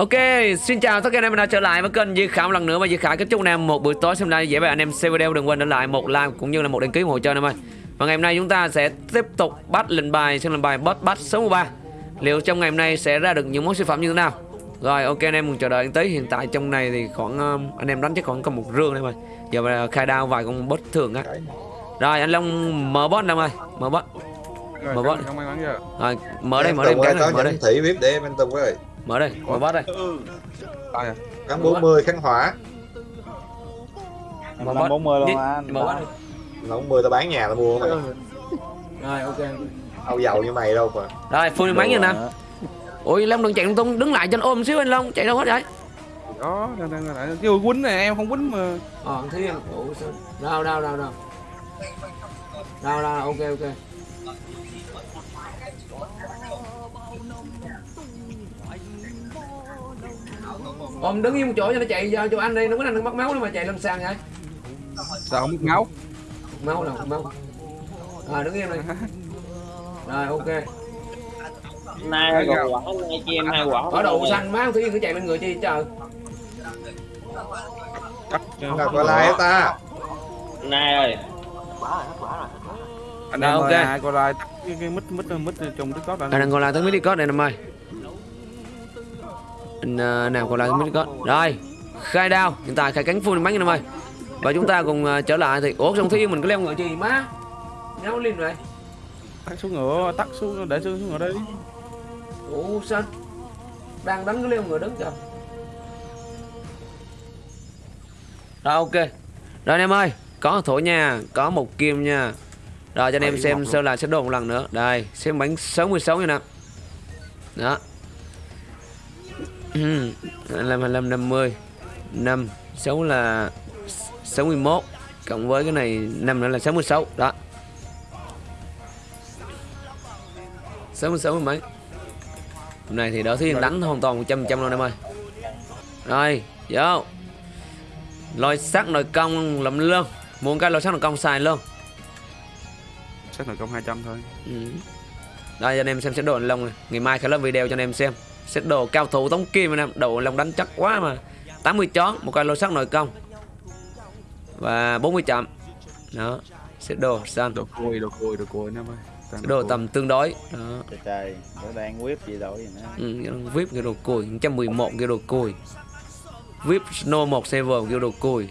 Ok, xin chào tất cả anh em đã trở lại với kênh Khải một lần nữa và Di Khải kính chúc anh em một buổi tối xem live dễ với anh em xem video đừng quên để lại một like cũng như là một đăng ký ủng hộ cho anh em ơi. Và ngày hôm nay chúng ta sẽ tiếp tục bắt lệnh bài xem lệnh bài boss bắt số 13. Liệu trong ngày hôm nay sẽ ra được những món siêu phẩm như thế nào? Rồi ok anh em cùng chờ đợi tí hiện tại trong này thì khoảng um, anh em đánh chắc khoảng còn một rương đây mà. Giờ mà khai đao vài con boss thường á. Rồi anh Long mở boss em ơi, mở boss. Mở bot. mắn chưa? Rồi mở đây mở đây này, có mở đây. thị VIP để em anh Tùng ơi Mở đây, mở boss đây. À? Cắn 40 khánh hỏa Mở Năm boss. 40 luôn Đi, anh. Mở boss đi. Nó 40 tao bán nhà tao mua mày Rồi ok. Đâu giàu như mày đâu mà Rồi full máy nha nè. Ôi Long đừng chạy lung tung, đứng lại cho anh ôm xíu anh Long, chạy đâu hết vậy? Đó, đang đang đang kêu quýnh nè, em không quýnh mà. Ờ, thiên. Ủa sao? Đâu đâu đâu đâu. Đâu đâu, ok ok. Ôm đứng yên một chỗ cho nó chạy cho, cho anh đi, nó có anh đừng mất máu nữa mà chạy làm sao vậy? Sao không biết máu? Máu đâu, máu. Rồi đứng im đi. Rồi ok. Nay gạo. quả, nay chi em hai quả. Ở đầu xanh má Thúy Yên cứ chạy lên người chi trời. Chắc Nào có like ta Nay ơi, Anh Rồi, em ok. ơi, ai có like tắt cái cái mic mic mic trong Discord Anh anh. đang còn lại tới mấy Discord này em ơi Anh uh, nào còn lại tới mấy Discord Rồi Khai đao. Hiện tại khai cánh full bắn em ơi? Và chúng ta cùng ờ, trở lại thì Ủa Thúy Yên mình có leo ngựa chi má? Nháo lên rồi Tắt xuống ngựa, tắt xuống để xuống xuống ngựa đi. Ủa sao? Đang đánh cái leo ngựa đứng kìa. Rồi ok. Rồi anh em ơi Có thổ nha Có một kim nha. Rồi cho anh em xem sơ lại sẽ đồ một lần nữa. Đây xem bánh 66 nha nè Đó 25, 25, 50 5 6 là 61 Cộng với cái này 5 nữa là 66 Đó. 66 mươi mấy. Hôm nay thì đỡ thiên đánh hoàn toàn 100% luôn em ơi. Rồi vô. Lôi sắt nồi công lầm lương. Muốn cái lôi sắt nồi công xài luôn. Chắc là công 200 thôi. ừ. Đây cho anh em xem set đồ Long này. Ngày mai khởi lên video cho anh em xem Set đồ cao thủ tống kim anh em Đồ Long đánh chắc quá mà. 80 chón Một cái lôi sắt nồi công. Và 40 chậm. Đó Set đồ xanh. Đồ cùi, đồ cùi, đồ cùi anh em ơi. Đồ tầm tương đối. Đó. Trời trời, nó đang whip gì đâu vậy nữa. Ừ, VIP cái đồ cùi. 111 cái đồ cùi. VIP Snow 1 server cái đồ cùi.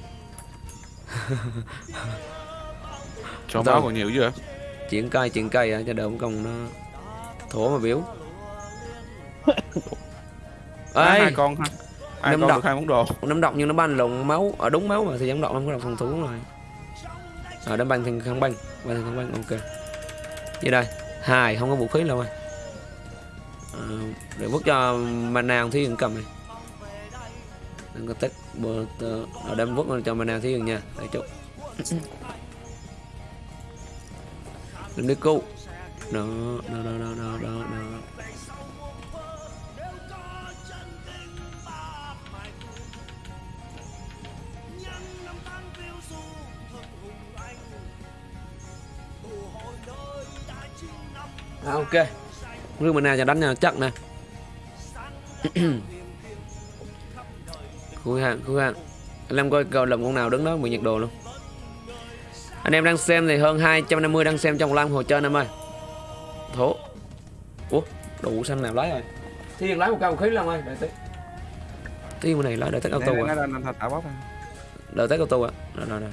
Cho máu còn nhiều chưa? Chuyển cây chuyển cây á, cho đỡ công nó thổ mà biểu Ê. Hai con ha. Hai con được hai món đồ. nắm độc nhưng nó ban lộn máu. Ở đúng máu mà thì giống độc không có độc phòng thủ rồi. Ở đâm băng thì không băng băng thì không băng ok. Như đây? Hai không có vũ khí đâu ơi à, để vứt cho mana thi hiền cầm này. Đừng có tờ ở đem vứt cho mana thi hiền nha. Để chút đừng đi cu. Đó đó đó đó đó đó, À, ok. Rương mình nào cho đánh nhau chắc nè. Khui hàng, khui hàng Anh em coi cầu lầm con nào đứng đó bị nhiệt độ luôn. Anh em đang xem thì hơn 250 đang xem trong live hồ trên em ơi. Thổ. Ủa, đủ xanh nào lái rồi? Thiên lái một cao khí luôn ơi, đợi tí. Thiên bên này lái đợi tắt auto à. Đợi tắt auto à? Rồi, rồi, rồi.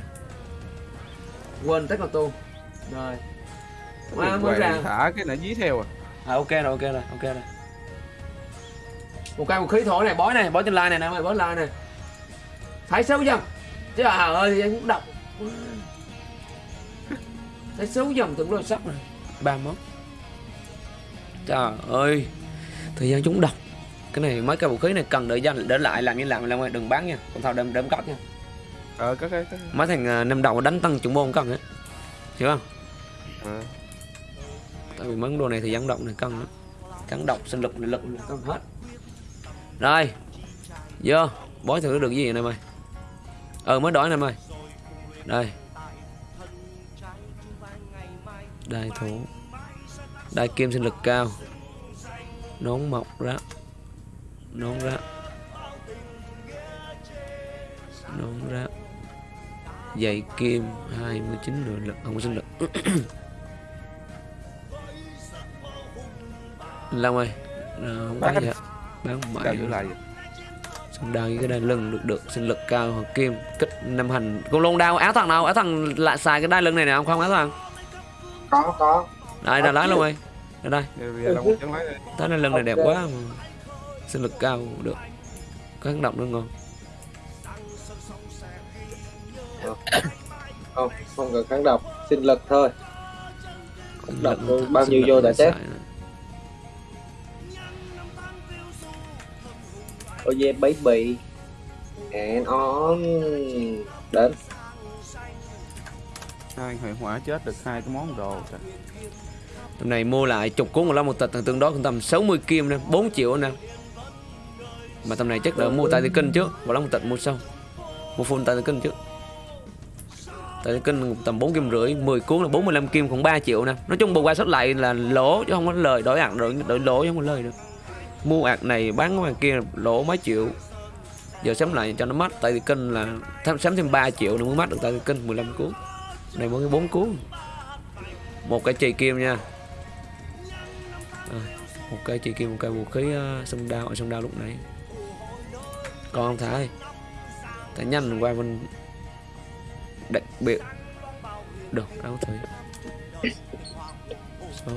Quên tắt auto. Rồi Mà mới ra Thả cái này dí theo à. À ok rồi, ok rồi, ok rồi. Một cây một khí thổi này, bói này, bói trên line này nè, mày bói line này. Thấy xấu dần. Trời ơi, anh cũng độc. Thấy xấu dần từng đôi sắp này. Ba món. Trời ơi. Thời gian chúng độc. Cái này mấy cây vũ khí này cần đợi dành để lại làm như làm làm đừng bán nha. Còn thao đem đem cắt nha. Ờ, có cái cái. Mấy thằng uh, năm đầu đánh tăng chuẩn môn cần á. Hiểu không? Ờ tại vì mấy món đồ này thì dẫn động này cân lắm. Cắn độc sinh lực này lực này cân hết. Rồi vô bói thử được gì vậy này mày, ờ mới đổi này mày, đây. Đây thủ đây kim sinh lực cao. Nón mọc ra. Nón ra. Nón ráp Giày kim 29 rồi lực Không có sinh lực. Long ơi Ờ, Không Bán gì hết Bán mãi giữ lại Xong đao với cái đai lưng được được sinh lực cao hoặc kim kích năm hành. Con lôn đao áo thằng nào? Áo thằng lại xài cái đai lưng này nè không không áo thằng? Có có. Đây là lái luôn ơi. Đây đây. Cái đai lưng này đẹp quá mà. Sinh lực cao được. Có kháng độc nữa ngon không không cần kháng độc sinh lực thôi. Sinh độc bao nhiêu vô để đã chết. Oh yeah baby and on. Đến. Hai hệ hỏa chết được hai cái món đồ Trời. tầm này mua lại chục cuốn một lá một tịch thằng tương đó cũng tầm 60 kim nè 4 triệu nè. Mà tầm này chắc đỡ mua tại thị kinh trước và lá một tịch mua sau. Mua full tại thị kinh trước tại kinh tầm 4 kim rưỡi 10 cuốn là 45 kim cũng 3 triệu nè. Nói chung bù qua sách lại là lỗ chứ không có lời đổi ạc đổi, đổi lỗ chứ không có lời được mua ạc này bán cái kia lỗ mấy triệu. Giờ sắm lại cho nó mất tại vì kênh là thêm- sắm thêm 3 triệu nữa mới mất được tại vì kênh 15 cuốn. Này mỗi cái 4 cuốn. Một cái chì kim nha. À, một cái chì kim một cái vũ khí uh, sông đao ở sông đao lúc nãy. Còn không thái? Thái nhanh qua bên đặc biệt. Được áo thôi Số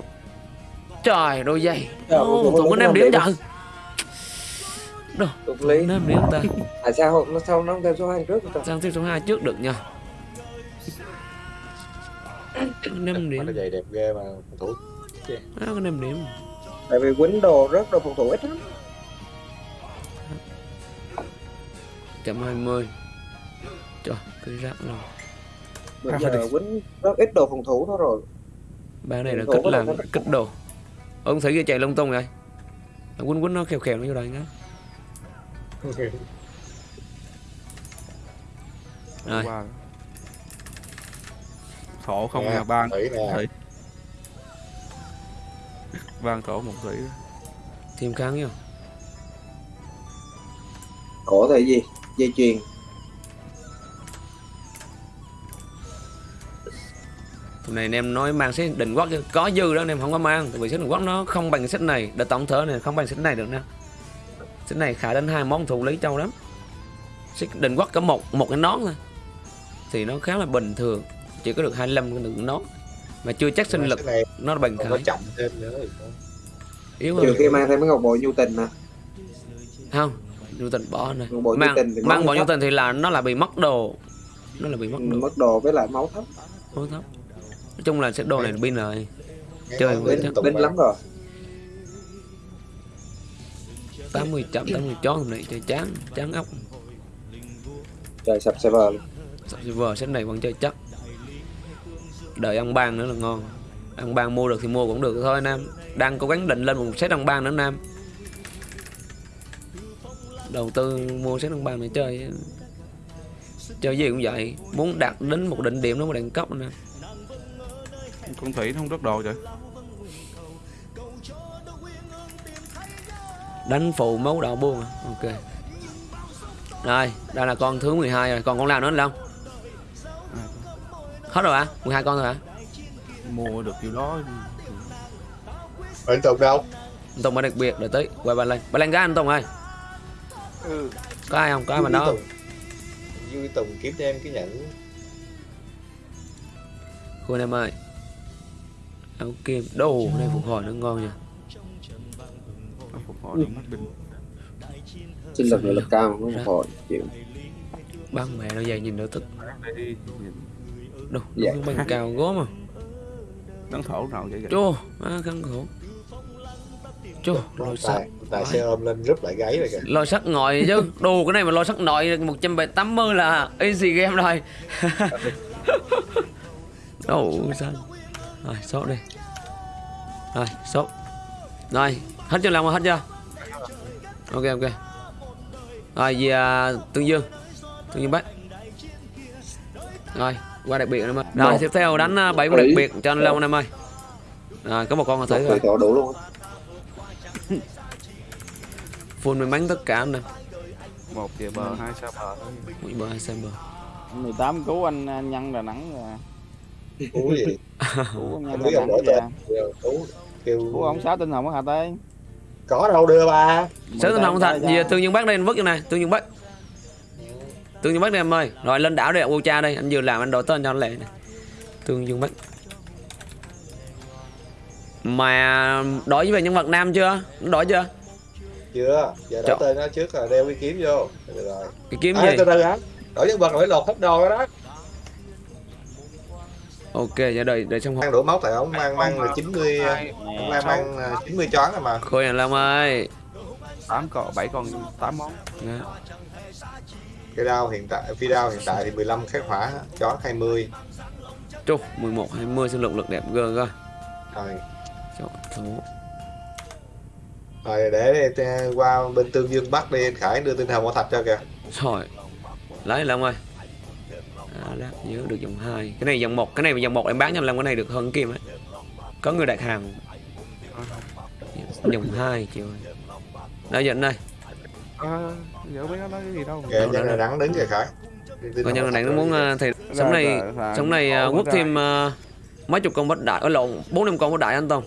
trời đôi giày. Tụi có làm điểm Đồ, tục lý năm điểm ta. Tại sao không- nó sao nó theo số hai trước sang tiếp số 2 trước được nha năm Mà điểm nó giày đẹp ghê mà phòng thủ. Á có năm điểm tại vì quýnh đồ rất đồ phòng thủ ít lắm. Chậm 20 trời cái rác rồi bây giờ quýnh rất ít đồ phòng thủ thôi rồi. Ba này là có làm đâu kích đồ ông thấy cái chạy lung tung rồi Thằng quýnh quýnh nó khèo khèo nó vô đây nhá. Rồi. Thổ không Nè, nè ban. thủy nè. Thủy. Ban thổ một thủy. Thêm kháng nhau cổ thì gì dây chuyền Hôm nay anh em nói mang set định quốc có dư đó anh em không có mang. Tại vì set định quốc nó không bằng set này. Đợt tổng thở này không bằng set này được nè. Set này khả đến hai món thủ lý châu lắm. Set định quốc có một một cái nón thôi. Thì nó khá là bình thường. Chỉ có được 25 cái lượng nón. Mà chưa chắc sinh lực này nó có khải chậm thêm nữa yếu trừ hơn khi mang thêm cái ngọc bội nhu tình nè không nhu tình bỏ này mang tình mang máu bỏ nhu tình thì là nó là bị mất đồ. Nó là bị mất Ừ, đồ. mất đồ với lại máu thấp. Hối thấp nói chung là set đồ này pin rồi. Chơi binh mà. lắm rồi. 80 chậm 80 chó hôm nay chơi chán chán ốc. Trời sập server luôn. Server set này vẫn chơi chắc. Đợi ăn ban nữa là ngon. Ăn ban mua được thì mua cũng được thôi nam đang cố gắng định lên một set ăn ban nữa nam đầu tư mua set ăn ban để chơi. Chơi gì cũng vậy. Muốn đạt đến một định điểm nó một đẳng cấp nè con thủy nó không rất đồ trời. Đánh phụ máu đạo buông à. ok. Rồi đây là con thứ 12 rồi. Còn con nào nữa không hết rồi hả? 12 con rồi hả? Mua được kiểu đó. Ở Tùng đâu? Anh Tùng mới đặc biệt đợi tới qua ba lên ba lên gái anh Tùng ơi ừ. có ai không? Có ai mà đó không? Vui Tùng kiếm cho em cái nhẫn. Khu anh em ơi kim đồ này phục hồi nó ngon nha nó phục hồi mất binh sinh lực lực cao nó phục hồi chịu bắn mẹ nó dày nhìn nữa tức. Đồ Dạ. nó bằng cao gốm à đấng thổ nào vậy vậy chô á khăn khổ chô lôi sắt. tài xe ôm lên rút lại gáy rồi kìa. Lôi sắt ngồi chứ. Đồ cái này mà lôi sắt nội 180 là easy game rồi. Đồ sao rồi sốt đi. Rồi sốt. Rồi hết chưa lòng rồi hết chưa? Ok ok. Rồi về à, tương dương. Tương dương bác rồi qua đặc biệt em ơi rồi Một. tiếp theo đánh à, bảy con đặc biệt cho anh long anh em ơi. Rồi có một con là một thấy thủy rồi đủ luôn full may mắn tất cả anh em. Một về bờ hai xa bờ. Thôi mũi bờ hai xem bờ. 18 cứu anh, anh nhân Đà Nẵng rồi Cú gì? Đà ông Nẵng kìa. Cú kêu cứu ông sáu tinh hồng ở Hà Tây có đâu đưa ba. Sớ tinh hồng thật Giờ ra. tương dương bắc đây anh vứt vô này Tương dương bắc Tương dương bắc đây em ơi Rồi lên đảo đây ô cha đây Anh vừa làm anh đổi tên cho anh lẹ này Tương dương bắc Mà đổi về nhân vật nam chưa? Nó đổi chưa? Chưa, giờ đổi tên nó trước là đeo cái kiếm vô. Được rồi. Cái kiếm À, gì? từ từ hả? Đổi nhân vật là phải lột hết đồ đó đó. Ok, giờ đợi đợi xong Mang đổ máu tại ông mang mang là 90 hai ông mang mang à, 90 chón rồi mà. Khôi anh Long ơi tám con bảy con tám món Đó. Cái đao hiện tại phi đao hiện tại thì 15 khắc hỏa, chón 20. Trù, 11, 20 sinh lực lực đẹp gơ coi Rồi. Chọn số Rồi để để qua bên Tương Dương Bắc đi anh Khải đưa tinh thần bảo thạch cho kìa. Rồi Lấy Long ơi à, đó, nhớ được dòng 2 Cái này dòng 1, cái này dòng 1 em bán cho anh Long cái này được hơn kim ấy Có người đặt hàng. Dòng 2 chịu ơi. Giờ anh đây à, giờ biết nó nói cái gì đâu. Kìa nhân là đắng đứng kìa Khải. Thần nhân thạch nó muốn ờ, thì sống này sống này ờ, ra- thêm ờ, mấy chục con bất đại ở lộn bốn năm con bất đại anh Tông.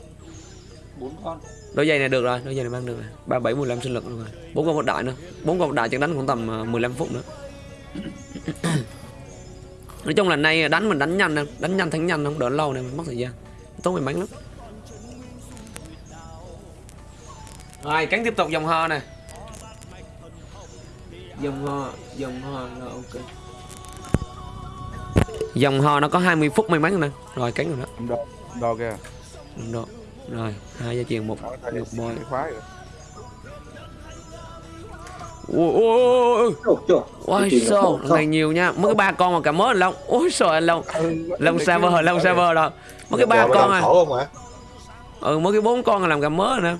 Bốn con. Đôi giày này được rồi đôi giày này mang được rồi. Ba bảy mười lăm sinh lực luôn rồi. Bốn con bất đại nữa. Bốn con bất đại chắc đánh khoảng tầm ờ, 15 phút nữa nói chung là nay đánh mình đánh nhanh đánh nhanh thắng nhanh không đỡ lâu này mình mất thời gian. Tốn mình bắn lắm. Rồi cắn tiếp tục dòng ho này dòng ho dòng ho là ok. Dòng ho nó có 20 phút may mắn nè. Rồi cắn rồi đó. Đo, đo kìa. Đúng độ. Rồi, hai gia truyền một ngược bôi. Ôi ôi ôi sao, này nhiều nha. Mất cái ba con mà cả mớ anh Long. Ôi trời anh Long. Long server, Long server rồi. Mất cái ba con à. khổ không hả? Ừ, mất cái bốn con là làm cả mớ rồi nè.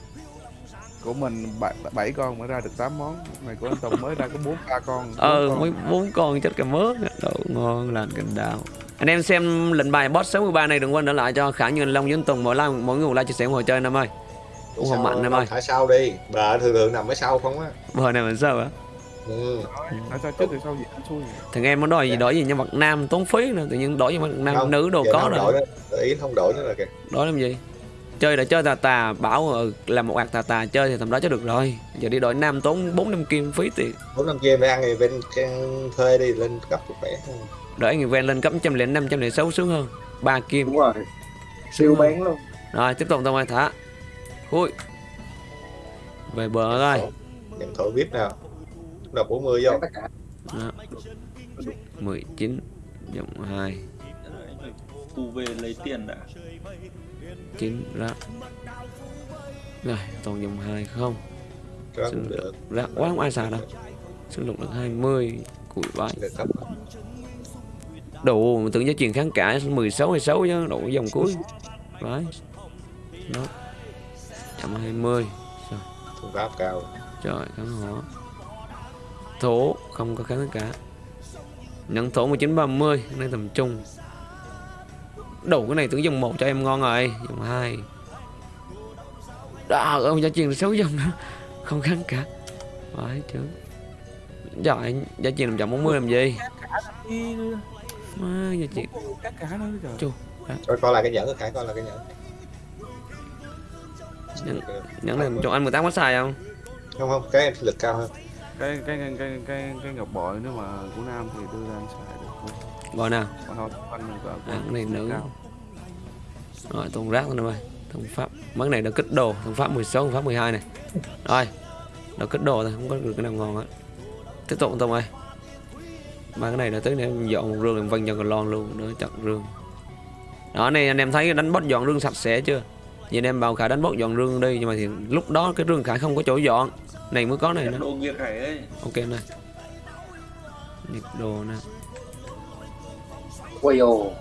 của mình bảy, bảy con mới ra được 8 món này của anh Tùng mới ra có bốn ba con bốn Ừ, mấy bốn con chết cả mớ. Đậu ngon lành cành đào. Anh em xem lệnh bài boss 63 này đừng quên để lại cho Khả Như anh Long với anh Tùng mỗi like mỗi người một like chia sẻ ủng hộ chơi anh em ơi. Hộ Sao mạnh em ơi. Thả sau đi. Bà thường thường nằm ở sau không á. Bờ này mình sao hả? Ừ. Anh Thằng em muốn đổi gì đổi gì nhân vật nam tốn phí nữa, tự nhiên đổi nhân vật nam Không, nữ đồ có không rồi. đổi nữa. Ý không đổi nữa là kìa. đó làm gì chơi đã chơi tà tà bảo ừ, là một ạc tà tà chơi thì tầm đó cho được rồi giờ đi đội nam tốn bốn năm kim phí tiền bốn năm game để ăn thì bên thuê đi lên cấp một khỏe đợi người ven lên cấp trăm lẻ năm trăm lẻ sáu sướng hơn ba kim Đúng rồi. Siêu bán luôn. rồi tiếp tục tao ơi thả ui về bờ rồi nhận thổi bếp nào. Đọc 40 vô. Đó. 19 dòng 2 Thu về lấy tiền đã. 9 rác. Rồi toàn dòng 2 không. Cũng được. rác quá không ai xài đâu. Sinh lực được 20 củi cấp đủ tưởng giá truyền kháng cả 16 16 chứ đủ dòng cuối. Đấy đó 120 thủ pháp cao. Trời kháng hỏa thổ không có kháng cả. Nhận thổ 1930 cái này tầm trung. Đủ cái này tưởng dòng một cho em ngon rồi dòng hai. Đó ông giá truyền 6 dòng nữa không kháng cả. Phải chứ trời giá truyền 140 làm gì? Má giá truyền các cả nữa trời. Coi coi là cái nhẫn khải coi là cái nhẫn Nhẫn. nhẫn này cho anh 18 có xài không? Không không cái em lực cao hơn. Cái cái cái cái cái, cái ngọc bội nếu mà của nam thì đưa ra anh xài được. Gọi nào? Còn thôi anh à, cái này nữ. cao. rồi tôn rác thôi ơi thông pháp mấy cái này đã kích đồ. Thông pháp 16 thông pháp 12 này. Rồi đã kích đồ thôi không có được cái nào ngon hết. Tiếp tục tông ơi. Ba cái này đã tới để em dọn một rương vân cho còn lon luôn nữa chặt rương. Đó này anh em thấy đánh boss dọn rương sạch sẽ chưa vậy em bảo khải đánh boss dọn rương đi nhưng mà thì lúc đó cái rương khải không có chỗ dọn. Này mới có này ấy ok này nhiệt đồ nè. Quay ồ.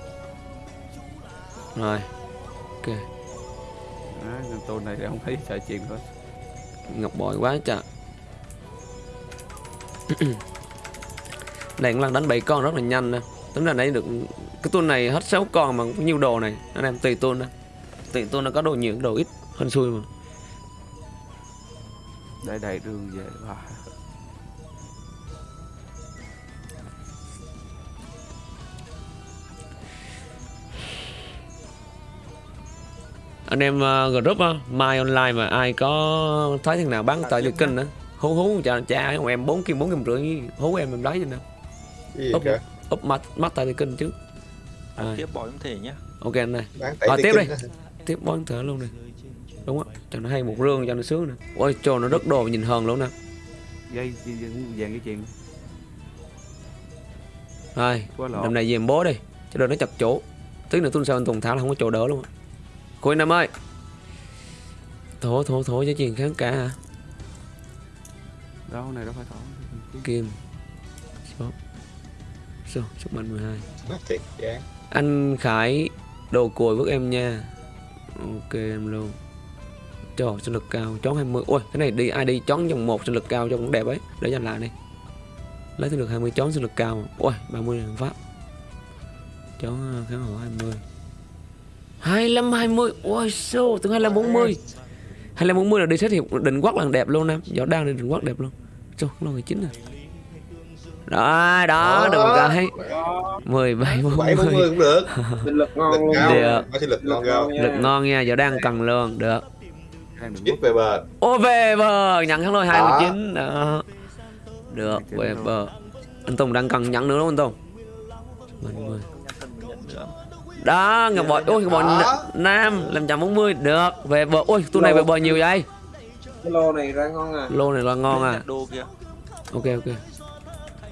rồi. Ok. Nên tôi này thì không thấy xài chuyện thôi ngọc bội quá trời. Này cũng lần đánh 7 con rất là nhanh nè. Tính ra nãy được cái tuần này hết 6 con mà có nhiều đồ này. Anh em tùy tuần đó Tại tôi nó có đồ nhiều đồ ít Hơn xui mà. Đây, đầy đường về. Bà anh em uh, group uh, mai online mà ai có thấy thằng nào bán tại được kênh nữa. Hú hú cho cha ông em bốn kim bốn kim rưỡi hú em em lấy gì nè úp úp mắt mắt tại được kênh chứ à, tiếp bỏ em thể nhá. Ok anh này. à, tiếp đi tiếp bón thở luôn nè. Đúng á cho nó hay một rương cho nó sướng nè. Ôi trời nó rất đồ nhìn hờn luôn nè. Dây vàng cái chuyện rồi năm nay về em bố đi cho đôi nó chặt chỗ. Tí nữa tuần sau anh Tùng thả là không có chỗ đỡ luôn á cô Nam ơi. Thổ thổ thổ cho chuyện kháng cả hả? Đâu này đâu phải thỏ kim. Số. Số sức mạnh 12 Má thiệt chán anh Khải đồ cùi với em nha ok, em luôn. Trời sinh lực cao chón 20 ôi, cái này đi, ai đi chón dòng một sinh lực cao cho cũng đẹp ấy. Để dành lại đi. Lấy sinh lực 20 chón sinh lực cao. Ôi 30 mươi pháp chón kháng hổ 20 25 20 ôi số từ 25 40 25 40 là đi xét hiệp định quắc là đẹp luôn em. Gió đang đi định quắc đẹp luôn. Số lo 19 rồi đó đó được một cái 17 bảy bốn 40 mươi cũng được. Sinh lực ngon lực luôn. Được. có sinh lực ngon lực ngon nha giờ đang cần luôn. Được. Ít về bờ. Ô về bờ. Nhận thắng rồi Đó. 29 đó. Được về bờ. Anh Tùng đang cần nhận nữa đúng không anh Tùng? Mình mười. thân mình nhận nữa đó ngọc bội. Ôi ngọc bội Đó. nam làm trăm bốn mươi. Được về bờ. Ôi tôi này về bờ nhiều vậy? Cái lô này ra ngon à. Lô này là ngon à. Ok ok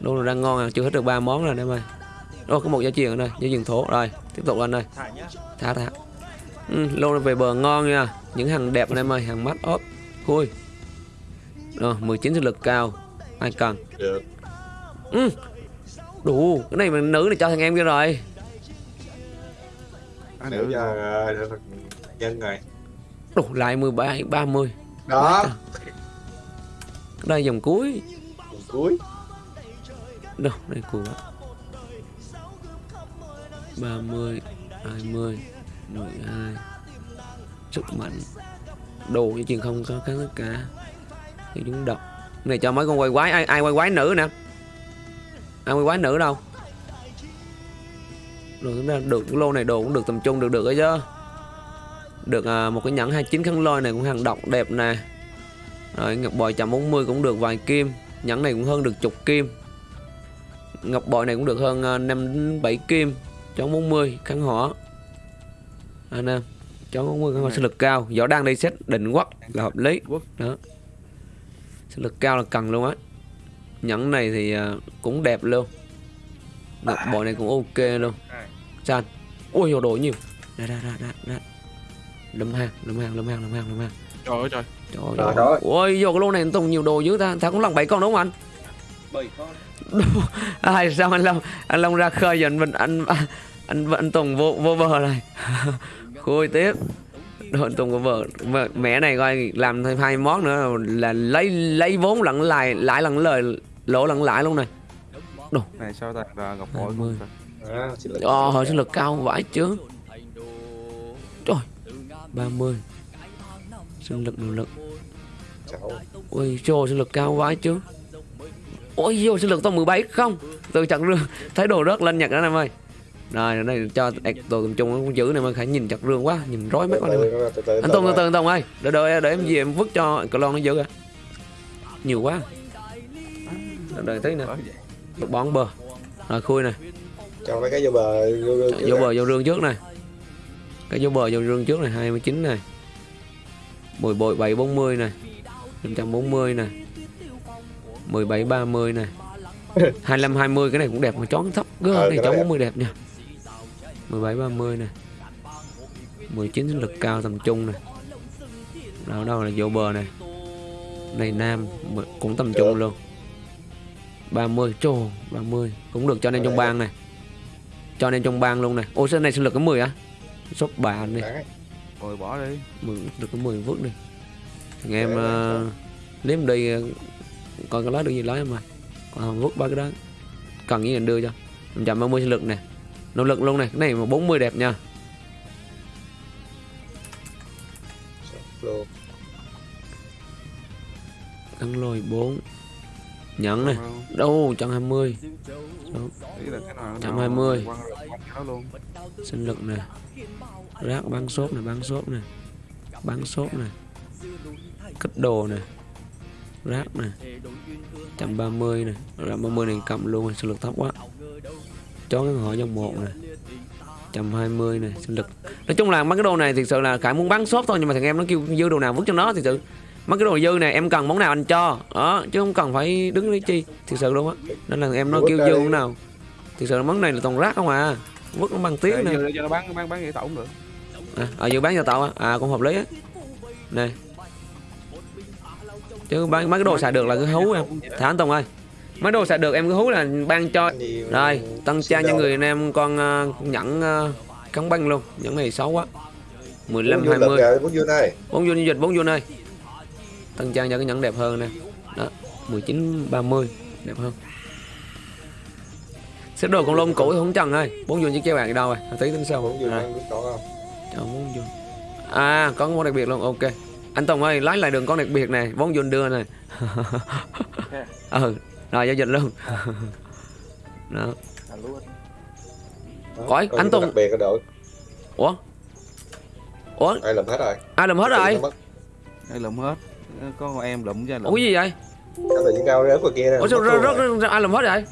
lô này đang ngon à chưa hết được ba món rồi em ơi. Ô có một giá truyền ở đây giá truyền thổ. Rồi tiếp tục anh ơi thả thả ừ, lô này về bờ ngon nha. Những hàng đẹp anh em ơi hàng mắt ốp. Khui. Rồi 19 sinh lực cao. Ai cần? Được. Ừ. đủ cái này mà nữ này cho thằng em kia rồi. À, nữa cho ờ, nhân rồi. Đủ lại 17 30 đó. Đây dòng cuối. Phần cuối đâu đây cuối 30 20 12 sức mạnh. Đồ như chuyện không có cái tất cả. Thì chúng đọc. Này cho mấy con quay quái ai ai quay quái nữ nè? Ai quay quái nữ đâu? Rồi chúng ta được cái lô này đồ cũng được tầm trung được được ấy chứ. Được à, một cái nhẫn 29 khăn lôi này cũng hàng độc đẹp nè. Rồi ngọc bội 140 cũng được vài kim. Nhẫn này cũng hơn được chục kim ngọc bội này cũng được hơn à, 5 7 kim chón 40 kháng hỏa anh em chón 40 kháng hỏa sinh lực cao. Võ đang đi xét định quắc là hợp lý. Đó. Sinh lực cao là cần luôn á. Nhẫn này thì à, cũng đẹp luôn. Ngọc bội này cũng ok luôn. Sao ui đồ nhiều. Ra ra ra ra ra. Lâm hàng lâm hàng lâm hàng lâm hàng lâm hàng. Trời ơi trời. Trời Trời ơi. ôi vô cái lô này Tùng nhiều đồ dữ ta. Ta cũng lần bảy con đúng không anh bảy con. Ai sao anh Long anh Long ra khơi giờ anh anh anh anh, anh Tùng vô vô bờ này? Khui tiếp. Rồi anh Tùng vô bờ. Mẹ- mẹ này coi làm thêm hai món nữa là lấy lấy vốn lẫn lại lãi lẫn lời lỗ lẫn lãi luôn này. Này sao ta? Ngọc bội 20. không ta? đó, sinh lực Ồ, hồi sinh lực cao vãi chứ. Trời 30 Sinh lực nội lực. Ui, trời sinh lực cao vãi chứ Ôi, vô sinh lực tao 17 không? Từ chặt rương Thấy đồ rớt lên nhặt đó em ơi. Rồi, này cho tầm trung nó cũng giữ này mà Khải nhìn chặt rương quá Nhìn rối mắt quá này Anh Tùng, từ từ, anh Tùng ơi. Để, để, để em về em vứt cho cờ lon nó giữ kìa Nhiều quá. Đợi, đợi tí nè. Bón bờ Rồi, khui nè. Cho mấy cái vô bờ vô, vô, vô bờ vô rương trước này. Cái vô bờ vô rương trước này 29 này. 10 bội 740 này. 540 này 17 30 này. 25 20 cái này cũng đẹp mà chón thấp gơ Ờ, này chón đẹp. 40 đẹp nha. 17 30 này. 19 sinh lực cao tầm trung này. Đâu đâu là vô bờ này. Này nam cũng tầm trung luôn. 30 trồ 30 cũng được cho nên trong bang này. Cho nên trong bang luôn này. Ô sơn này sinh lực cái 10 á? Shop bà đi. Đấy. rồi bỏ đi. 10, được cái 10 vứt đi. Thằng em uh, liếm đi coi có lấy được gì lấy lái mà. Còn không vứt ba cái đó. Cần gì cần đưa cho. 130 sinh lực nè. Nỗ lực luôn này cái này mà 40 đẹp nha. Cắn lôi 4 nhận này đâu 120 đâu. 120 sinh lực nè. Rác bán xốp nè, bán xốp nè. Bán xốp nè. Kích đồ nè rác này 130 này 130 này cầm luôn rồi sinh lực thấp quá. Chó cái hỏi trong một này 120 này sinh lực. Nói chung là mấy cái đồ này thực sự là khải muốn bán sốt thôi nhưng mà thằng em nó kêu dư đồ nào vứt cho nó thì sự. Mấy cái đồ dư này em cần món nào anh cho? Đó chứ không cần phải đứng lấy chi. Thực sự luôn á. Nên là em nó kêu dư món nào? Thực sự là món này là toàn rác không à. Vứt nó bằng tiếng nè. cho nó bán bán bán cũng được. À, à dự bán cho tao á. À cũng hợp lý á. Này chứ bán mấy cái đồ xài được là cứ hú em. Thả anh Tùng ơi. Mấy đồ xài được em cứ hú là ban cho rồi tăng trang cho người anh em con ờ, nhẫn uh, cắn băng luôn. Nhẫn này xấu quá. 15 bốn 20 kìa, bốn dương đây. Bốn vô dịch bốn vô nơi. Tăng trang cho cái nhẫn đẹp hơn nè. Đó 19 30 đẹp hơn. Xếp đồ con lông cũ thì không trần ơi. Bốn vô chiếc chế bạc đi đâu rồi. Tí tính sau. Bốn à, biết có không? Bốn vô. À có món đặc biệt luôn ok anh Tùng ơi lái lại đường con đặc biệt này bốn vô đưa này. Ừ rồi giao dịch luôn. Đó. À, Ủa, có anh Tùng- đặc biệt ở đội. Ủa? Ủa? Ai làm hết rồi? Ai làm hết rồi? Đây lụm hết? Có con em lụm ra ủa lụm cái gì vậy? Cái tự nhiên cao rớt vào kia nè ủa sao rớt rồi. ai làm hết vậy?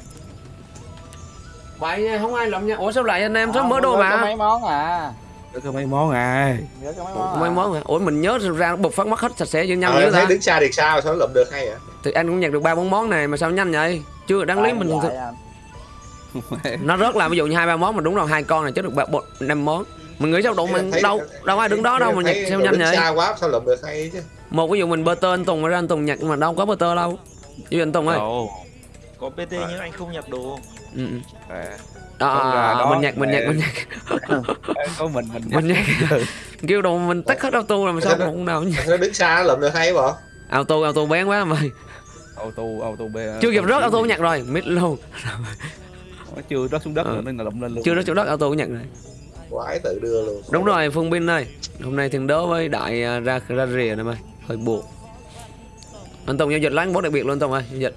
Vậy không ai làm nha. Ủa sao lại anh em số Không, mớ đồ có mà? mấy món à Để có mấy món à nhớ có mấy món mấy à. món hả ủa mình nhớ ra bột phát mất hết sạch sẽ cho nhanh Ờ, dữ em thấy ta. đứng xa thì sao? Sao lụm được hay vậy? Thì anh cũng nhặt được ba bốn món này mà sao nhanh vậy? Chưa đáng lý mình vậy anh. nó rớt là ví dụ như hai ba món mà đúng rồi hai con này chứ được ba bột năm món. Mình nghĩ sao đủ Em mình thấy- đâu đâu ai đứng đó đâu mà nhặt sao nhanh vậy? xa quá sao lụm được hay chứ? Một ví dụ mình bơ tơ anh Tùng ra anh Tùng nhặt mà đâu có bơ tơ đâu. Như anh Tùng ơi. Có PT nhưng anh không nhặt đồ. Ừ. ừ. à, đó, ra đó, mình nhặt mình nhặt mẹ. mình nhặt có mình mình mình nhặt kêu đồ mình tắt hết auto rồi mà sao không nào nhặt nó đứng xa nó lụm được hay bộ auto auto bén quá mày auto auto b chưa kịp rớt auto nhặt rồi mid luôn. Nó chưa rớt xuống đất Ờ. rồi nên là lụm lên luôn. Chưa rớt chỗ đất auto nhặt rồi. Quái tự đưa luôn. Đúng rồi phương bin ơi. Hôm nay thiên đố với đại à, ra ra rìa này mày. Hơi buộc anh Tùng giao dịch láng bốt đặc biệt luôn Tùng ơi giao dịch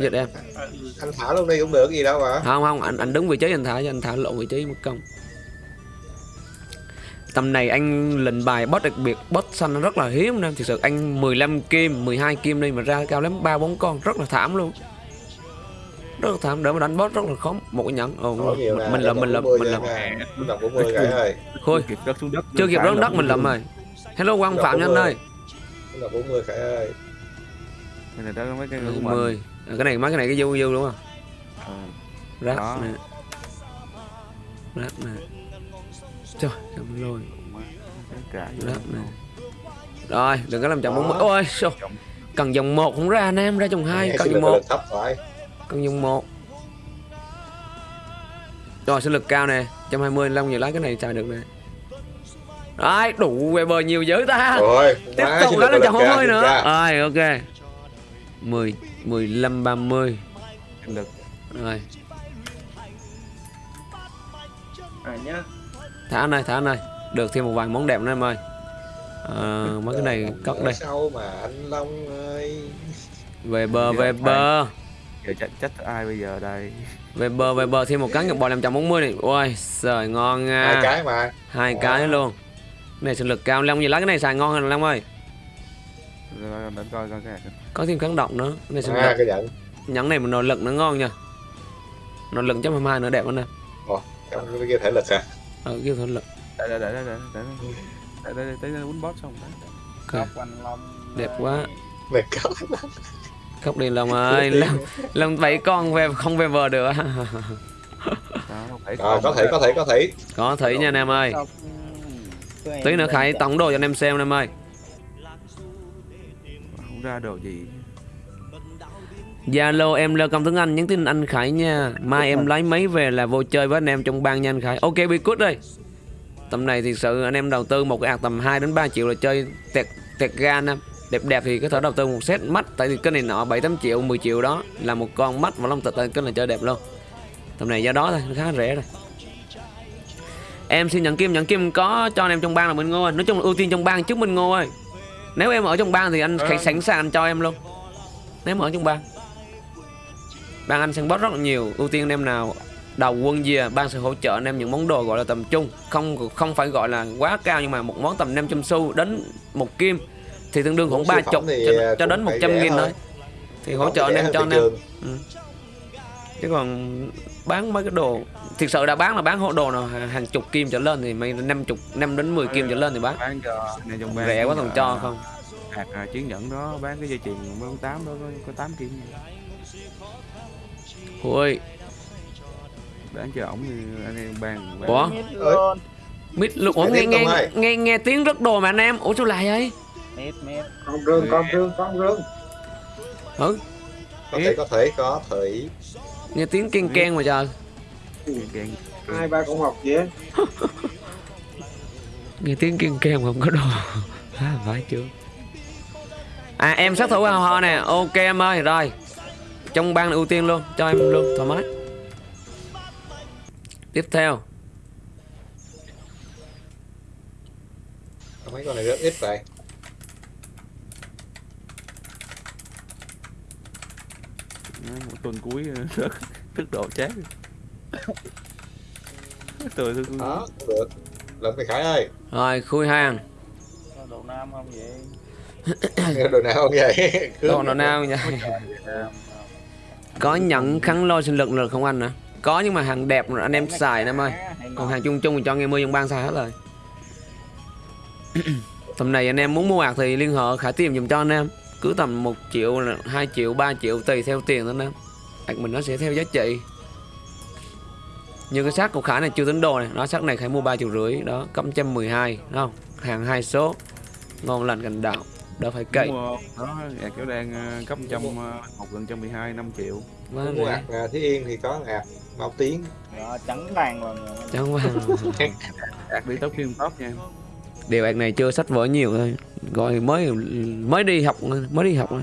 giao dịch em anh thả luôn đi cũng được gì đâu mà. Không không anh anh đứng vị trí anh thả cho anh thả lộn vị trí mất công. Tầm này anh lệnh bài boss đặc biệt boss xanh nó rất là hiếm nên thực sự anh 15 kim 12 kim đi mà ra cao lắm ba bốn con rất là thảm luôn. Rất là thảm để mà đánh boss rất là khó một cái nhẫn. Ồ nè mình mình làm mình làm mình ơi Khôi. Chưa kịp rớt xuống đất mình làm rồi. Hello quang Dạ, phạm nha anh đúng ơi. Mình làm bốn mươi cái ơi Cái này đó mấy cái của mình 10 à, cái này mấy cái này cái dư dư đúng không? Ờ. rác Đó. nè. Rác nè. Trời chậm cả rác nè. Rồi đừng có làm chậm bốn mươi ôi sao cần dòng một không ra nam ra dòng hai cần dòng một. cần dòng một. Rồi sinh lực cao nè. 120 long nhiều lá cái này xài được nè. Đấy, đủ về bờ nhiều dữ ta. Rồi Tiếp tục đó là kìa, 40 nữa. Rồi, ok. 10, 15, 30 sinh lực Rồi, à nhá. Thả này, thả này Được thêm một vài món đẹp nữa em ơi. À, Mấy cái này cất đây. sau mà anh Long ơi. Về bờ, về bờ. giờ trách trách ai bây giờ đây? Về bờ, về bờ thêm một cắn ngọc bò 540 này Ôi, trời ngon nha. Hai cái mà. Hai Wow. cái luôn. Cái này sinh lực cao, Long gì lá cái này xài ngon hơn Long ơi. Rồi, để coi coi cái Có thêm kháng động nữa. Cái này sinh à, cái giận Nhẫn này mà nội lực nó ngon nha. Nội lực trăm hai nữa đẹp hơn nè. Trong cái kia thể lực à Ờ, kêu thôi lực. Để để để để để để để. Để để để boss xong đấy đẹp quá. Mệt cỡ Khóc đi Long ơi Long, Long bảy con về không về bờ được rồi có thể có thể có thể Có thủy nha anh em ơi. Ừ, Tí nữa Khải tổng đồ cho anh em xem anh em ơi không ra đồ gì. Zalo em lơ công tiếng Anh nhắn tin anh Khải nha. Mai em lấy máy về là vô chơi với anh em trong ban nha anh Khải. Ok bị cút đi Tầm này thì sự anh em đầu tư một cái ạc tầm 2 đến 3 triệu là chơi tẹt tẹt ga anh em Đẹp đẹp thì có thể đầu tư một set mắt Tại vì cái này nọ 7-8 triệu 10 triệu đó Là một con mắt và long tịch cái này chơi đẹp luôn. Tầm này do đó thôi khá rẻ rồi. Em xin nhận kim nhận kim có cho anh em trong bang là Minh Ngô ơi. Nói chung là ưu tiên trong bang trước Minh Ngô ơi Nếu em ở trong bang thì anh Khải sẵn sàng anh cho em luôn. Nếu em ở trong bang. Bang anh săn boss rất là nhiều. Ưu tiên anh em nào đầu quân gì à, ban sẽ hỗ trợ anh em những món đồ gọi là tầm trung. Không không phải gọi là quá cao nhưng mà một món tầm 500 xu đến một kim thì tương đương khoảng ba chục cho, cho đến cũng phải 100 rẻ nghìn thôi. thì hỗ trợ anh em cho anh em. trường. chứ còn bán mấy cái đồ thực sự đã bán là bán hộ đồ nào hàng chục kim trở lên thì mấy năm chục năm đến 10 kim trở lên thì bán. cho rẻ quá có còn cho không? hạt à, chiến nhẫn đó bán cái dây chuyền mấy tám đó có, có 8 kim. Ui. Bán cho ổng thì anh em bán ủa? Mít luôn. Ủa nghe nghe ơi. nghe nghe tiếng rất đồ mà anh em. Ủa sao lại vậy? Mít mít. con rương con rương con rương ừ. Có thể có thể có thể. Nghe tiếng ken ken mà trời hai ba con học á nghe tiếng ken mà không có đồ. À, phải chưa? À em sát thủ hò hò nè. Ok em ơi rồi. Trong ban ưu tiên luôn cho em luôn thoải mái. Tiếp theo. Mấy con này rất ít vậy. Một tuần cuối rất thức độ chát đó cũng được. Lần mày khải ơi. Rồi khui hàng Có Đồ nam không vậy? đồ nào không vậy? Đồ nào nào nha có nhận kháng lôi sinh lực lực không anh hả? Có nhưng mà hàng đẹp rồi anh em xài em ơi. Còn hàng chung chung thì cho nghe mưa trong ban xài hết rồi. Tầm này anh em muốn mua ạc thì liên hệ khải tìm dùm cho anh em. Cứ tầm 1 triệu 2 triệu 3 triệu tùy theo tiền thôi anh em. Mình nó sẽ theo giá trị như cái xác của khải này chưa tính đồ này nó xác này khải mua 3 triệu rưỡi đó cấp 112 đúng không? Hàng hai số ngon lành cành đạo đỡ phải cậy. Đó ạc kéo đang ờ, cấp trăm ờ, một lần trăm mười hai năm triệu. Quá mua rẻ ạc à, Thí Yên thì có ạc Mao Tiến. Đó, trắng vàng rồi. chẳng qua ạc đi top phim top nha. Điều ạc này chưa sách vở nhiều thôi. Gọi mới mới đi học mới đi học thôi.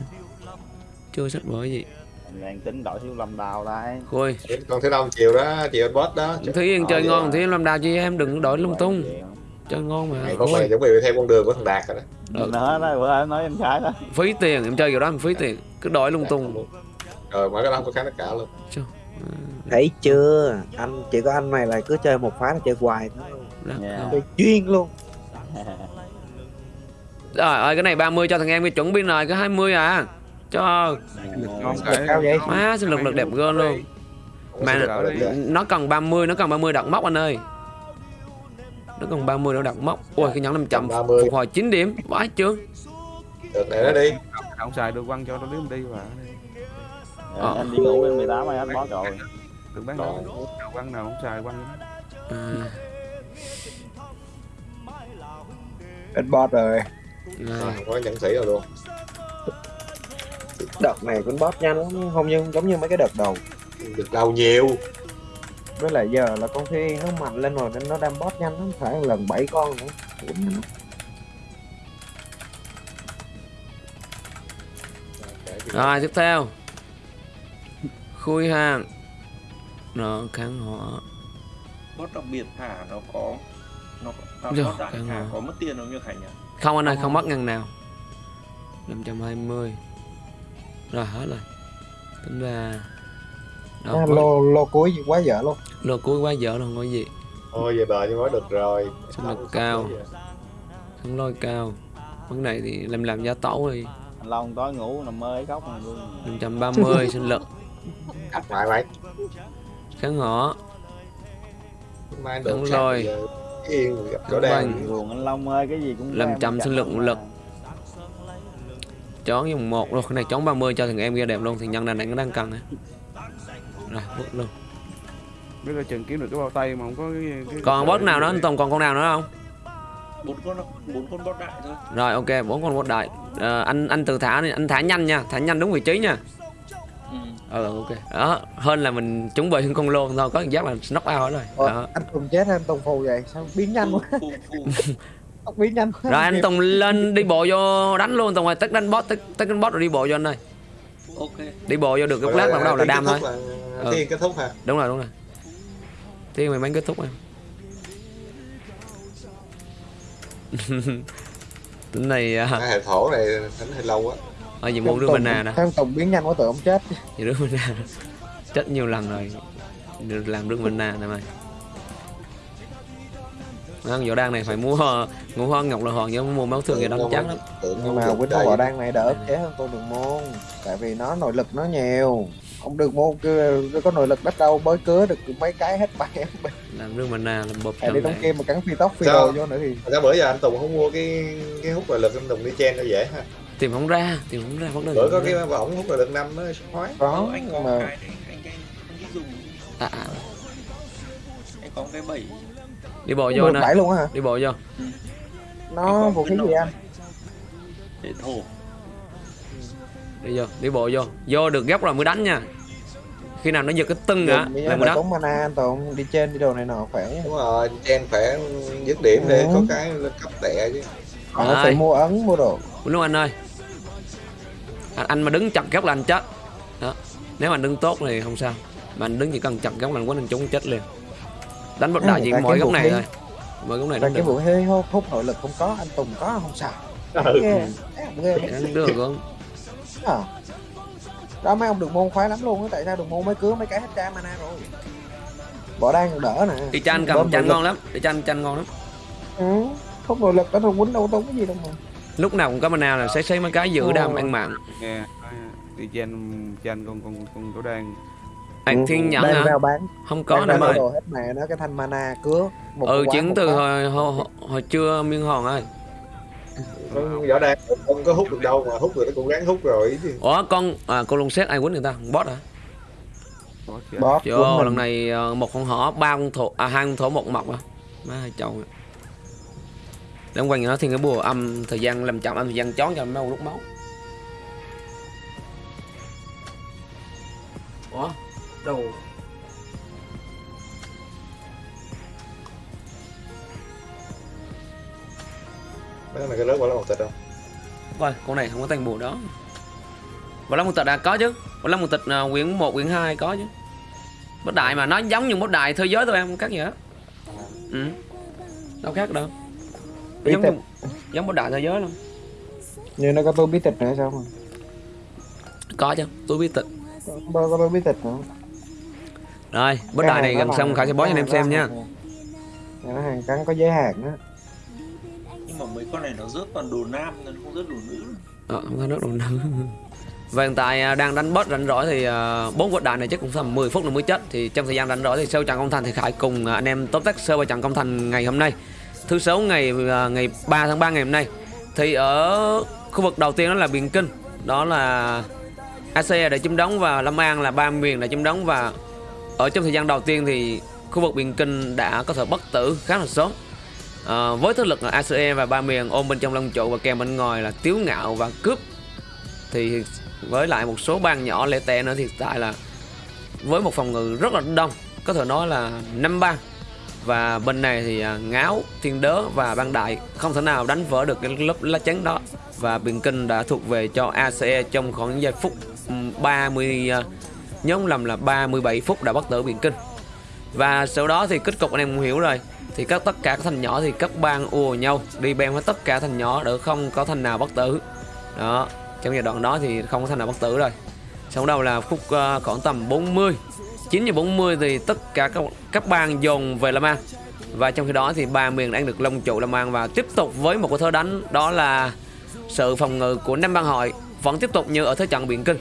Chưa sách vở gì đang tính đổi siêu lâm đào đây. Khôi con thứ năm chiều đó chiều anh boss đó. Thúy Yên chơi Ờ, ngon vậy Thúy Yên làm đào chị em đừng đổi lung tung. Vậy không? Chơi ngon mà. Ngày hôm Khôi nay chuẩn bị theo con đường của thằng Đạt rồi đó. Ừ. Nữa đó, bữa nói em trái đó. Phí tiền em chơi kiểu đó em phí tiền. Cứ đổi lung tung. Rồi mở cái đó có kháng tất cả luôn. Thấy chưa? Anh chỉ có anh này là cứ chơi một phái là chơi hoài thôi. Dạ. chơi chuyên luôn. Trời ơi cái này 30 cho thằng em cái chuẩn bị rồi Cái 20 à Cho. Ngon cao vậy? Má sinh lực lực đẹp gơn luôn. Mà Mà nó cần 30 Nó cần 30 đặt móc anh ơi. Nó cần 30 nó đặt móc. Ui cái nhẫn 500 30. Phục hồi 9 điểm. Vãi chưa được để nó đi. Không xài được quăng cho nó đếm đi và Ờ. Em đi ngủ em 18 ai hết bó rồi. đừng bán đâu quăng nào không xài quăng à, hết boss rồi. Rồi. Có nhẫn sĩ rồi luôn đợt này con boss nhanh lắm không như giống như mấy cái đợt đầu. Được đầu nhiều. Với lại giờ là con thi nó mạnh lên rồi nên nó đang boss nhanh lắm phải lần 7 con nữa. Rồi. Tiếp theo. Khui hàng. Nó kháng hỏa. Bot đặc biệt thả nó có nó có, Rồi, thả có mất tiền không như Khánh nhỉ? Không anh ơi không mất ngăn nào. 520 Rồi hết rồi. Tính ra à, Đâu, lô lô cuối quá dở luôn. Lô cuối quá dở không có gì. Thôi về bờ nhưng mới được rồi. Sinh lực cao. Không lôi cao. Vấn này thì làm làm giá tấu đi. Anh Long tối ngủ nằm mơ ấy khóc này luôn. 530 sinh lực đặt lại mày. Kháng hỏa mai Đúng được rồi. giờ yên gặp chỗ. Buồn anh Long ơi cái gì cũng chậm chặt sinh lực, lực. Chón dùng một rồi Cái này chón 30 cho thằng em kia đẹp luôn Thì nhân này nó đang cần á Rồi vứt luôn. Biết là chừng kiếm được cái bao tay mà không có cái, cái Còn boss nào nữa? anh Tùng còn con nào nữa không? Bốn con bốn con bot đại thôi. Rồi ok bốn con boss đại. Ờ, Anh anh từ thả đi. Anh thả nhanh nha Thả nhanh đúng vị trí nha. Ừ. Ừ ok. Đó hơn là mình chuẩn bị con lô thôi Có cảm giác là knock out hết rồi. Ủa, Đó. anh Tùng chết anh Tùng phù vậy? Sao biến nhanh quá Quá Rồi anh Tùng lên đi bộ vô đánh luôn Tùng ơi tất đánh boss tất, tất đánh boss rồi đi bộ vô anh ơi. Ok. Đi bộ vô được cái lát bắt đầu là đam thôi. Ừ. thiên kết thúc ha Đúng rồi đúng rồi. Thiên mày bắn kết thúc em. Tính này à, cái hệ thổ này đánh hơi lâu á. Ở gì muốn đưa mình nè nè. Thằng Tùng biến nhanh quá tự ông chết. Gì đưa mình nè. Chết nhiều lần rồi. Được làm rừng mana nè mày Đó, võ đan này phải mua ngũ hoa ngọc là hòn chứ mua máu thường thì đóng chắc lắm. nhưng mà không đầy. Võ Đan này đỡ ức chế hơn con đường môn tại vì nó nội lực nó nhiều. Ông đường môn cứ có nội lực bắt đầu bới cứa được mấy cái hết bảy làm rừng mana làm bột tại đi trong trong kia mà cắn phi tóc phi đồ vô nữa thì Sao bữa giờ anh Tùng không mua cái cái hút nội lực anh Tùng đi chen cho dễ ha. Tìm không ra tìm không ra vấn đề bữa có cái không võng hút nội lực năm nó khoái. Có anh có mà anh anh anh đi dùng. À, à. anh có cái bẫy đi bộ vô nè. luôn á hả? Đi bộ vô. Nó vũ khí gì anh? Để thổ đi vô đi bộ vô. Vô được góc rồi mới đánh nha. Khi nào nó giật cái tưng á là mới đánh. mana anh Tùng. Đi trên đi đồ này nọ khỏe. Đúng rồi chen phải dứt điểm để Ừ. có cái cấp tệ chứ. Ai? phải mua ấn mua đồ. Đúng không anh ơi. Anh, anh mà đứng chặt góc là anh chết. Đó. Nếu mà anh đứng tốt thì không sao. Mà anh đứng chỉ cần chặt góc là anh quánh anh trúng chết liền đánh Ừ, đại chỉ tại mỗi góc này thôi mỗi góc này đánh cái được. vũ khí hút, hút nội lực không có anh Tùng có không sao? Ừ. ghê thấy không? Ghê đánh được không? À. đó mấy ông đường môn khoái lắm luôn á tại sao đường môn mới cứa mấy cái hết tra mana rồi? Bỏ đang còn đỡ nè. Đi chanh cầm nội ngon lắm đi chanh chanh ngon lắm. Ừ. không nội lực đó thôi quýnh đâu tốn cái gì đâu mà. Lúc nào cũng có mana là sẽ xấy mấy cái giữ đam ăn mạng. Nghe đi chen chen con con con Võ Đan anh thiên đang hả bán không có đang nè mày đồ hết mẹ nó cái thanh mana cứa một ừ quả, chuyển từ hồi, hồi, hồi, hồi trưa miên hòn ơi võ đan không có hút được đâu mà hút rồi nó cũng ráng hút rồi chứ ủa con à, con lông xét ai quýnh người ta bot hả ơi, mình. lần này ờ, một con hỏ, ba con thổ, à hai con thổ một mọc à. Má hai chậu. à. Để ông quanh nó thì cái bùa âm thời gian làm chậm âm thời gian chón cho ông lúc máu. Ủa? Đâu? mấy này cái lớn quá là một tịch không Coi, con này không có tên bùa đó. Và Long một tịch đã có chứ. Và Long một tịch uh, quyển 1, quyển 2 có chứ. Bốt đại mà nó giống như bốt đại thế giới thôi em không khác gì hết. Ừ. Đâu khác đâu. Bí Giống tịch. như, giống bốt đại thế giới luôn. như nó có tôi bí tịch nữa sao mà Có chứ, tôi biết tịch. có, có tôi bí tịch nữa Rồi, Cái đại này gần xong Khải sẽ bó cho anh em xem nha. nó hàng cắn có giới hạn á. Nhưng mà mấy con này nó rớt toàn đồ nam nó không rớt đồ nữ. Ờ, không có nước đồng nữ Và hiện tại à, đang đánh boss rảnh rỗi thì à, bốn quật đại này chắc cũng tầm 10 phút là mới chết. Thì trong thời gian rảnh rỗi thì sâu trận công thành thì Khải cùng à, anh em top tech sơ và trận công thành ngày hôm nay. Thứ sáu ngày ngày 3 tháng 3 ngày hôm nay. Thì ở khu vực đầu tiên đó là Biển Kinh. Đó là AC để chiếm đóng và Long An là ba miền để chiếm đóng và ở trong thời gian đầu tiên thì khu vực Biển Kinh đã có thể bất tử khá là sớm. À, với thế lực là ACE và ba miền ôm bên trong lông trụ và kèm bên ngoài là tiếu ngạo và cướp. Thì với lại một số bang nhỏ lẻ tẻ nữa thì tại là với một phòng ngự rất là đông có thể nói là năm bang và bên này thì à, ngáo thiên đớ và bang đại không thể nào đánh vỡ được cái lớp lá chắn đó. Và biển kinh đã thuộc về cho ACE trong khoảng giây phút 30 nhớ không lầm là 37 phút đã bắt tử biển kinh. Và sau đó thì kết cục anh em cũng hiểu rồi. Thì các tất cả các thành nhỏ thì các bang ùa nhau đi bem hết tất cả thành nhỏ để không có thành nào bất tử. Đó trong giai đoạn đó thì không có thành nào bất tử rồi. Sau đầu là phút uh, khoảng tầm 40 9 giờ 40 thì tất cả các, các bang dồn về Lâm An. Và trong khi đó thì ba miền đang được Long Trụ Lâm An và tiếp tục với một cái thơ đánh đó là sự phòng ngự của năm bang hội vẫn tiếp tục như ở thế trận biển kinh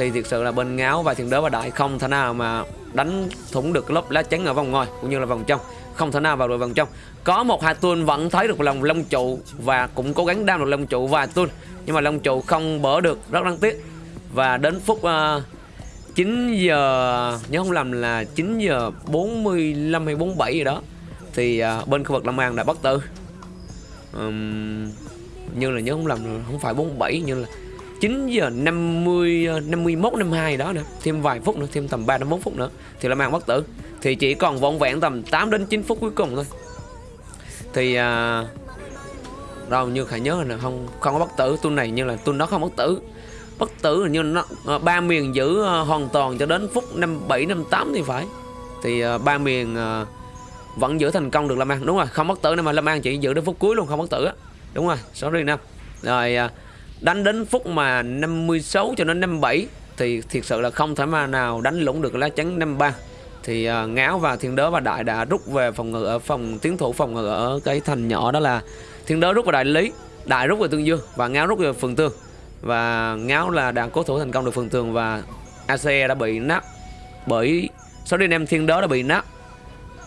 thì thực sự là bên ngáo và thiền đớ và đại không thể nào mà đánh thủng được lớp lá chắn ở vòng ngoài cũng như là vòng trong. Không thể nào vào được vòng trong. Có một hai tuôn vẫn thấy được lòng long trụ và cũng cố gắng đam được long trụ vài tuôn nhưng mà long trụ không bỡ được rất đáng tiếc. Và đến phút ờ, uh, 9 giờ nhớ không lầm là 9 giờ 45 hay 47 gì đó thì uh, bên khu vực Long An đã bắt tử um, như là nhớ không lầm không phải 47 như là 9 giờ 50 51 52 đó nữa thêm vài phút nữa thêm tầm 3 đến 4 phút nữa thì là màn bất tử. Thì chỉ còn vỏn vẹn tầm 8 đến 9 phút cuối cùng thôi. Thì à, đâu như khả nhớ là không không có bất tử. Tuần này như là tuần nó không bất tử. Bất tử hình như nó à, ba miền giữ à, hoàn toàn cho đến phút 57 58 thì phải. Thì à, ba miền à, vẫn giữ thành công được Lâm An. Đúng rồi không bất tử nên mà Lâm An chỉ giữ đến phút cuối luôn không bất tử á. Đúng rồi sorry Nam rồi à, đánh đến phút mà 56 cho đến 57 thì thiệt sự là không thể mà nào đánh lũng được lá chắn 53 thì uh, ngáo và thiên đớ và đại đã rút về phòng ngự ở phòng tiến thủ phòng ngự ở cái thành nhỏ đó là thiên đớ rút vào đại lý đại rút về tương dương và ngáo rút về phường tương. Và ngáo là đã cố thủ thành công được phường tường và ACE đã bị nát bởi số đi em thiên đớ đã bị nát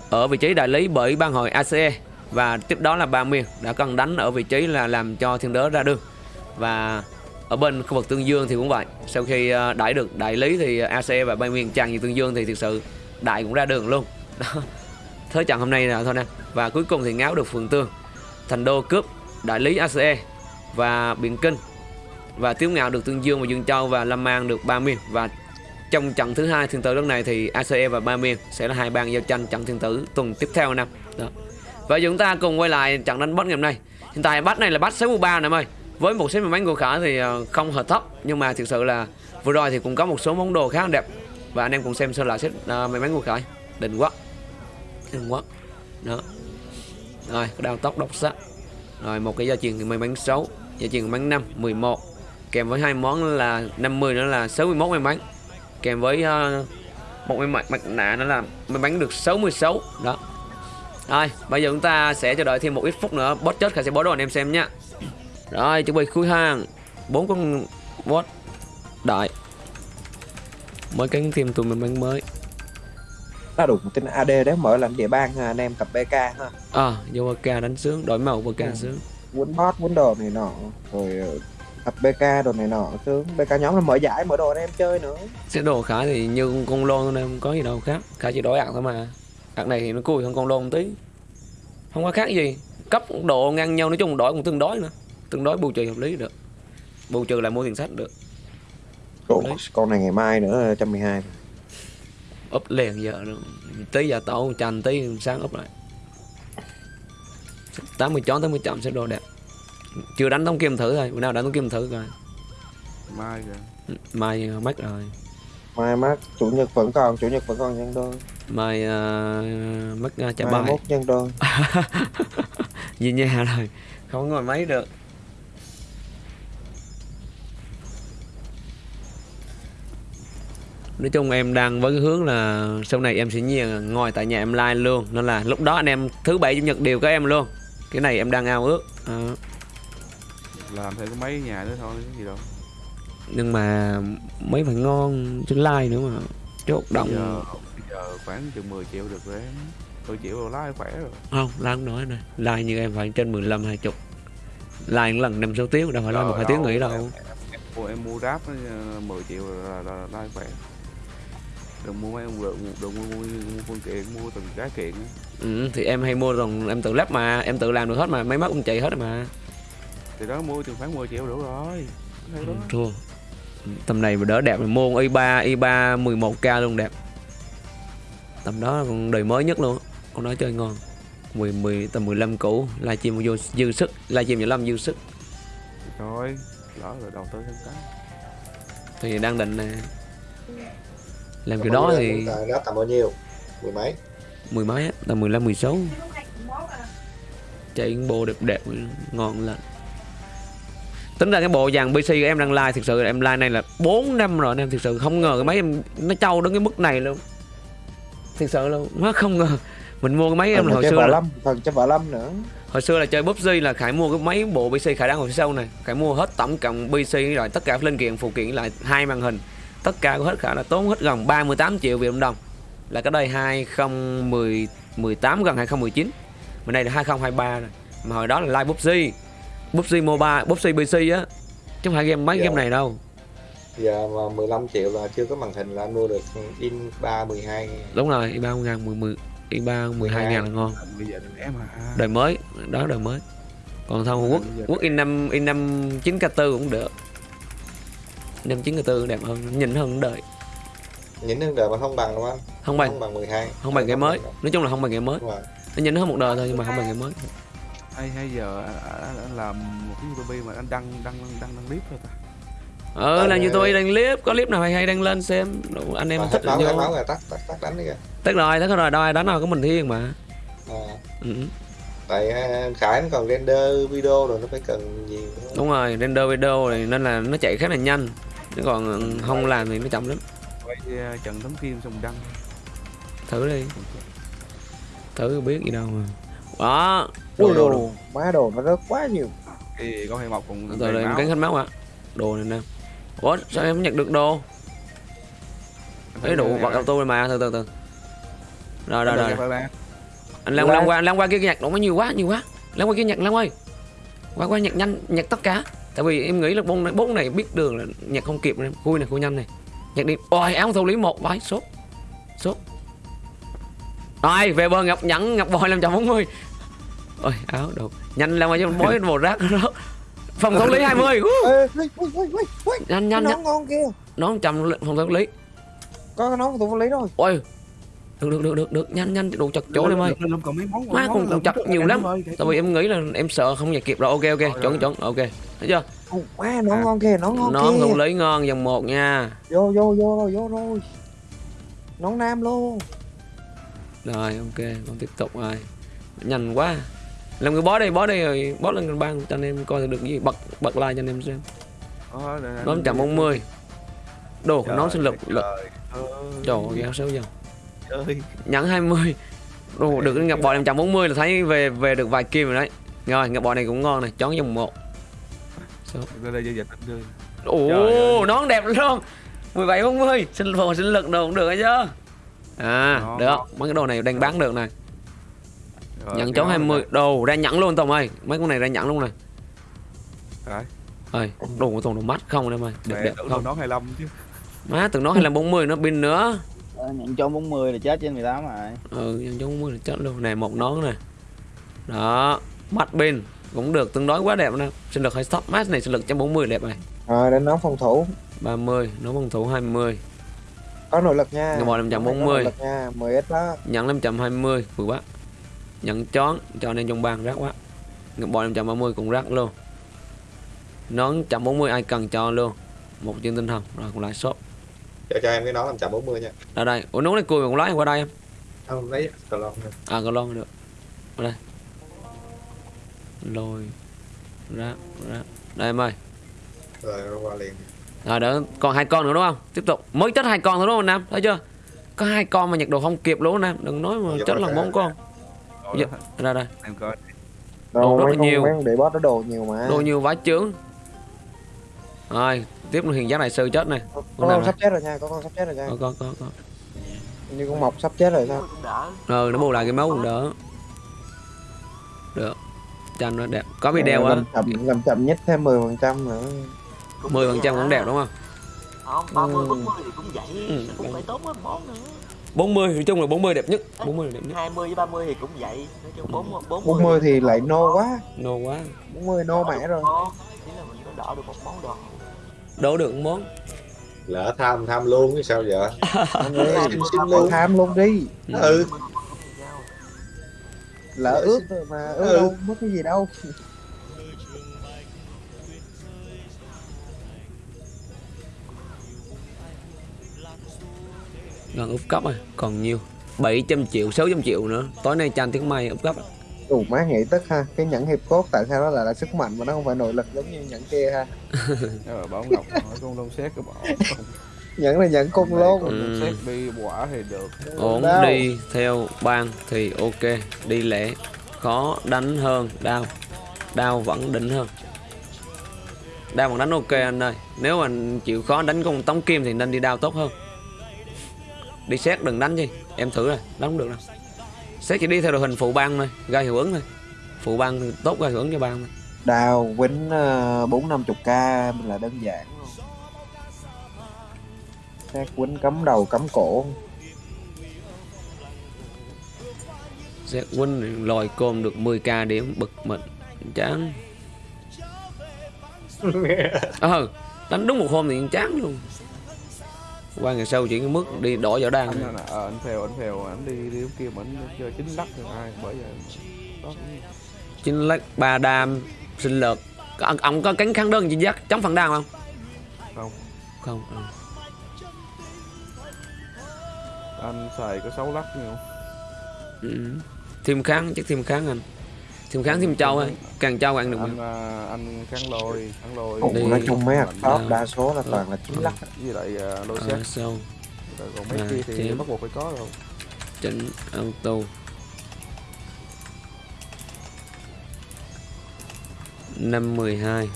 ở vị trí đại lý bởi ban hội ACE và tiếp đó là ba miền đã cần đánh ở vị trí là làm cho thiên đớ ra đường và ở bên khu vực tương dương thì cũng vậy. Sau khi ờ, đại đẩy được đại lý thì ACE và ba miền chặn như tương dương thì thực sự đại cũng ra đường luôn. Đó. Thế trận hôm nay là thôi nè. Và cuối cùng thì ngáo được phường tương. Thành đô cướp đại lý ACE và biển kinh. Và tiếu ngạo được tương dương và dương châu và lâm an được ba miền và trong trận thứ hai thiên tử lần này thì ACE và ba miền sẽ là hai bang giao tranh trận thiên tử tuần tiếp theo năm đó. Và chúng ta cùng quay lại trận đánh boss ngày hôm nay. Hiện tại bắt này là bắt 63 nè em ơi với một số may mắn của khả thì ờ, không hợp thấp nhưng mà thực sự là vừa rồi thì cũng có một số món đồ khá đẹp. Và anh em cùng xem sơ lại set ờ, may mắn của khải đỉnh quá. Đỉnh quá. Đó. Rồi cái đao tóc độc sắc. Rồi một cái gia truyền may mắn 6 gia truyền may mắn 5 11 kèm với hai món là 50 nữa là 61 may mắn kèm với uh, một cái mặt, mặt nạ nó là may mắn được 66 đó. Rồi bây giờ chúng ta sẽ chờ đợi thêm một ít phút nữa. Boss chết khả sẽ bó đồ anh em xem nhá rồi chuẩn bị khui hàng. Bốn con boss đại mới cánh thêm tụi mình bánh mới. Nó đủ tên AD đấy mở làm địa bang ha, anh em tập BK ha. À vô BK đánh sướng đổi màu BK Ừ. sướng. Quấn bot, quấn đồ này nọ Rồi ờ, tập BK đồ này nọ sướng. BK nhóm là mở giải, mở đồ anh em chơi nữa. Xe đồ khả thì như con, con lôn nên không có gì đâu khác. Khả chỉ đổi ạc thôi mà. Ạc này thì nó cùi hơn con lôn tí. Không có khác gì. Cấp độ ngang nhau nói chung đổi cũng tương đối nữa tương đối bù trừ hợp lý được. Bù trừ lại mua tiền sách được. Ủa, Đấy. con này ngày mai nữa 112 úp liền giờ nữa. tí giờ tổ chành tí sáng úp lại. 80 chón 80 chậm sẽ đồ đẹp. Chưa đánh tống kim thử thôi bữa nào đánh tống kim thử coi. Mai kìa mai uh, mất rồi. Mai mát, chủ nhật vẫn còn, chủ nhật vẫn còn nhân đôi. Mai uh, mất uh, trả Mai bài. mốt nhân đôi. Về nhà rồi không ngồi máy được nói chung em đang với cái hướng là sau này em sẽ nhiên ngồi tại nhà em live luôn. Nên là lúc đó anh em thứ bảy chủ nhật đều có em luôn. Cái này em đang ao ước. Ờ, làm thêm cái mấy nhà nữa thôi gì đâu. Nhưng mà mấy phải ngon chứ like nữa mà. Chốt bây động. giờ bây giờ khoảng chừng 10 triệu được rồi em. 10 triệu rồi lái khỏe rồi. Không like không nói này like như em phải trên 15 20 like lần năm sáu tiếng đâu phải like một hai tiếng nghỉ đâu. em, em, mua em mua đáp nó, ờ, 10 triệu là, là, là lái khỏe đừng mua mấy đừng, đừng mua, mua, mua phương tiện mua từng cái kiện á. ừ, thì em hay mua rồi em tự lắp mà em tự làm được hết mà máy móc cũng chạy hết mà. Thì đó mua chừng khoảng 10 triệu đủ rồi. Đó. thua. Tầm này mà đỡ đẹp là mua con i3 i3 11k luôn đẹp. Tầm đó còn đời mới nhất luôn con đó chơi ngon. 10 10 tầm 15 cũ livestream vô dư sức livestream 15 dư sức. Thôi lỡ rồi đầu tư thêm cái. Thì đang định nè làm Tầm kiểu bao đó thì đó tầm bao nhiêu? Mười mấy? Mười mấy á tầm 15 16 chạy những bộ đẹp đẹp ngon lành. Tính ra cái bộ dàn PC em đang like thực sự em like này là 4 năm rồi anh em thực sự không ngờ cái máy em nó trâu đến cái mức này luôn. Thực sự luôn má không ngờ. Mình mua cái máy em là hồi xưa là lâm, phần vợ lâm nữa. Hồi xưa là chơi PUBG là khải mua cái máy bộ PC khải đang phía sau này. Khải mua hết tổng cộng PC rồi tất cả linh kiện phụ kiện lại hai màn hình tất cả của hết khải là tốn hết gần 38 triệu Việt Nam đồng. Là cái đây 2018 gần 2019 mà đây là 2023 rồi. Mà hồi đó là live PUBG PUBG Mobile PUBG PC á. Chứ không phải game mấy Dạ. game này đâu. Giờ mà 15 triệu là chưa có màn hình là anh mua được in 3 12 đúng rồi i 3 ngàn 10, 10 i 3 12 ngàn là ngon. Bây giờ đừng em đời mới đó đời mới. Còn thằng quốc quốc in năm in năm 9 k 4 cũng được năm 9 k 4 đẹp hơn nhìn hơn đời. Những nước đời mà không bằng đúng không? Không bằng. Không bằng 12 không bằng cái mới. nói chung là không bằng cái mới. Đúng rồi. nó nhìn hơn một đời thôi nhưng mà không bằng cái mới. Hay hay giờ anh, làm một cái youtube mà anh đăng đăng đăng đăng clip thôi ta. Ờ làm như tôi đăng clip có clip nào hay hay đăng lên xem. Đủ, anh em Mà thích là hết vô. máu rồi tắt tắt tắt đánh đi kìa. Tất rồi tất rồi đâu ai đánh nào có mình thiên mà. À, ừ. tại à, khải nó còn render video rồi nó phải cần gì nữa. đúng rồi render video này nên là nó chạy khá là nhanh chứ còn không làm thì nó chậm lắm. Quay uh, trần tấm kim xong đăng. Thử đi. Thử biết gì đâu mà. Đó ui đồ đồ đồ má đồ nó rớt quá nhiều. Thì có hay mọc cùng đầy em máu. cắn hết máu ạ. Đồ này nè. Ủa sao em nhặt được đồ? Ấy đủ bật auto rồi mà từ từ từ. Rồi rồi rồi anh lan Lan. qua lan qua kia nhặt. Đồ nó nhiều quá nhiều quá. Lan qua kia nhặt lan ơi. Qua qua nhặt nhanh nhặt tất cả tại vì em nghĩ là bông này bông này biết đường là nhặt không kịp này khui này khui nhanh này. Nhặt đi. Ôi áo thủ lý một vãi sốt sốt. Rồi về bờ ngọc nhẫn ngọc bòi 540 ôi áo đồ. Nhanh qua cho bói một rác đó. Phòng thủ lý 20 Woo. ê ui ui ui ui ui. Nhanh nhanh nhanh. ngon kia. Nón trăm phòng thủ lý. Có cái nón của tụi lý rồi. Ôi. Được được được được được. Nhanh nhanh đủ chặt chỗ em ơi. Món má còn còn chặt nhiều lắm. tại vì em nghĩ là em sợ không nhặt kịp rồi. Ok ok chuẩn rồi. chuẩn. Ok thấy chưa? Ồ, má nón ngon kia nón ngon nón thủ lý ngon dòng một nha. Vô vô vô rồi vô rồi. Nón nam luôn. Rồi ok con tiếp tục rồi. Nhanh quá. Làm người bó đây bó đây rồi bó lên ban cho anh em coi được gì. Bật bật like cho anh em xem. Nón chậm 40 đồ nón sinh lực lực trời ơi. ghê xấu ơi. Nhẫn 20 đồ được ngọc bò 540 là thấy về về được vài kim rồi đấy. Rồi ngọc bò này cũng ngon này chón dòng một đây đây dịch đây ồ nón đẹp luôn 17 40 sinh phù sinh lực đồ cũng được ấy chứ. À Ngon, được. Mấy cái đồ này đang bán được này. Rồi, nhận nón 20 này. đồ ra nhẫn luôn Tùng ơi. Mấy con này ra nhẫn luôn này Đấy. ơi đồ của Tùng đồ mắt không em ơi. Đẹp Mẹ đẹp tưởng không? nón 25 chứ. Má từng hay là 40 nó pin nữa. Ờ, nhận cho 40 là chết trên 18 rồi. Ừ nhân chón 40 là chết luôn. Này một nón này đó mắt pin cũng được tương đối quá đẹp nè sinh lực hay stop match này sinh lực 140 đẹp này. Rồi đến nón phòng thủ. 30 nón phòng thủ 20 có nội lực nha. Có 540. nội lực nha 10 ít đó. Nhận 520 vừa quá. Nhận chón cho nên trong bàn rác quá. Ngọc bò 530 cũng rác luôn. Nón 140 ai cần cho luôn. Một chương tinh thần rồi còn lại shop. Cho cho em cái nón 540 nha. Ở đây. Ủa nón này cùi mà còn lái qua đây em. Không lấy cờ lon à còn lon được. Ở đây lôi. Rác rác đây em ơi. Rồi nó qua liền. Rồi đỡ còn hai con nữa đúng không? Tiếp tục. Mới chết hai con thôi đúng không nam? Thấy chưa? Có hai con mà nhặt đồ không kịp luôn nam. Đừng nói mà Dạ, chết là dạ. bốn con. Rồi Dạ. đó, ra đây. Em coi. Đồ rất là con nhiều. con để boss nó đồ nhiều mà. Đồ nhiều vãi chướng. Rồi tiếp là hiền giác đại sư chết này. Con nào con sắp chết rồi nha có con sắp chết rồi nha. Có có có có. Như con mọc sắp chết rồi sao? Ừ nó bù lại cái máu cũng đỡ. Được tranh nó đẹp. Có video á làm chậm làm chậm nhất thêm 10 phần trăm nữa. 10 phần trăm cũng đẹp đúng không? Không, 30 Ừ. 40 thì cũng vậy, Ừ, cũng phải tốn mấy món nữa. 40 nói chung là 40 đẹp nhất. 40 là đẹp nhất. 20 với 30 thì cũng vậy, nói chung 40 40, 40 thì lại nô quá. Nô quá. 40 nô mẹ rồi. Ý là mình có đỡ được một món đồ. đổ được một món. Lỡ tham tham luôn chứ sao vậy xin luôn tham luôn. đi. Ừ lỡ ướt rồi mà ướt Ừ. đâu mất cái gì đâu. Gần úp cấp rồi còn nhiều. 700 triệu 600 triệu nữa. Tối nay tranh tiếng may úp cấp Ủa má nghĩ tức ha cái nhẫn hiệp cốt tại sao nó lại là sức mạnh mà nó không phải nội lực giống như nhẫn kia ha. Bảo ngọc hỏi con lông xét cái bỏ nhẫn là nhẫn con Ừ. lông xét đi quả thì được. Ổn Đau. đi theo ban thì ok đi lẻ khó đánh hơn đau. Đau vẫn đỉnh hơn. Đau vẫn đánh ok anh ơi. Nếu mà chịu khó đánh con tống kim thì nên đi đau tốt hơn. Đi xét đừng đánh gì em thử rồi đánh không được đâu. Xét chỉ đi theo đội hình phụ ban thôi gây hiệu ứng thôi. Phụ ban thì tốt gây hiệu ứng cho ban thôi. Đào quýnh uh, bốn năm chục k là đơn giản xét quýnh cắm đầu cắm cổ. Xét win lòi côm được 10k điểm bực mình chán. Ờ đánh đúng một hôm thì chán luôn. Qua ngày sau chỉ có mức đi đổi võ đan. Anh ờ, anh theo anh theo anh đi đi kia mà anh chơi chính lắc thì ai bởi vậy đó. Chính lách ba đam sinh lực Có- ông, ông có cánh kháng đơn gì giác chống phần đam không? Không. không ừ. Anh xài có sáu lắc nhiều Ừ. thêm kháng chắc thêm kháng anh. Thêm kháng thêm trâu ấy càng trâu càng được anh mà à, anh kháng lôi kháng lôi. Ủa, nói chung mấy hạt top Đào. đa số là toàn là chín lắc. Với lại à, lôi ờ, xét sâu Rồi còn mấy À, kia thì bắt buộc phải có rồi. Chỉnh auto. Năm mười hai.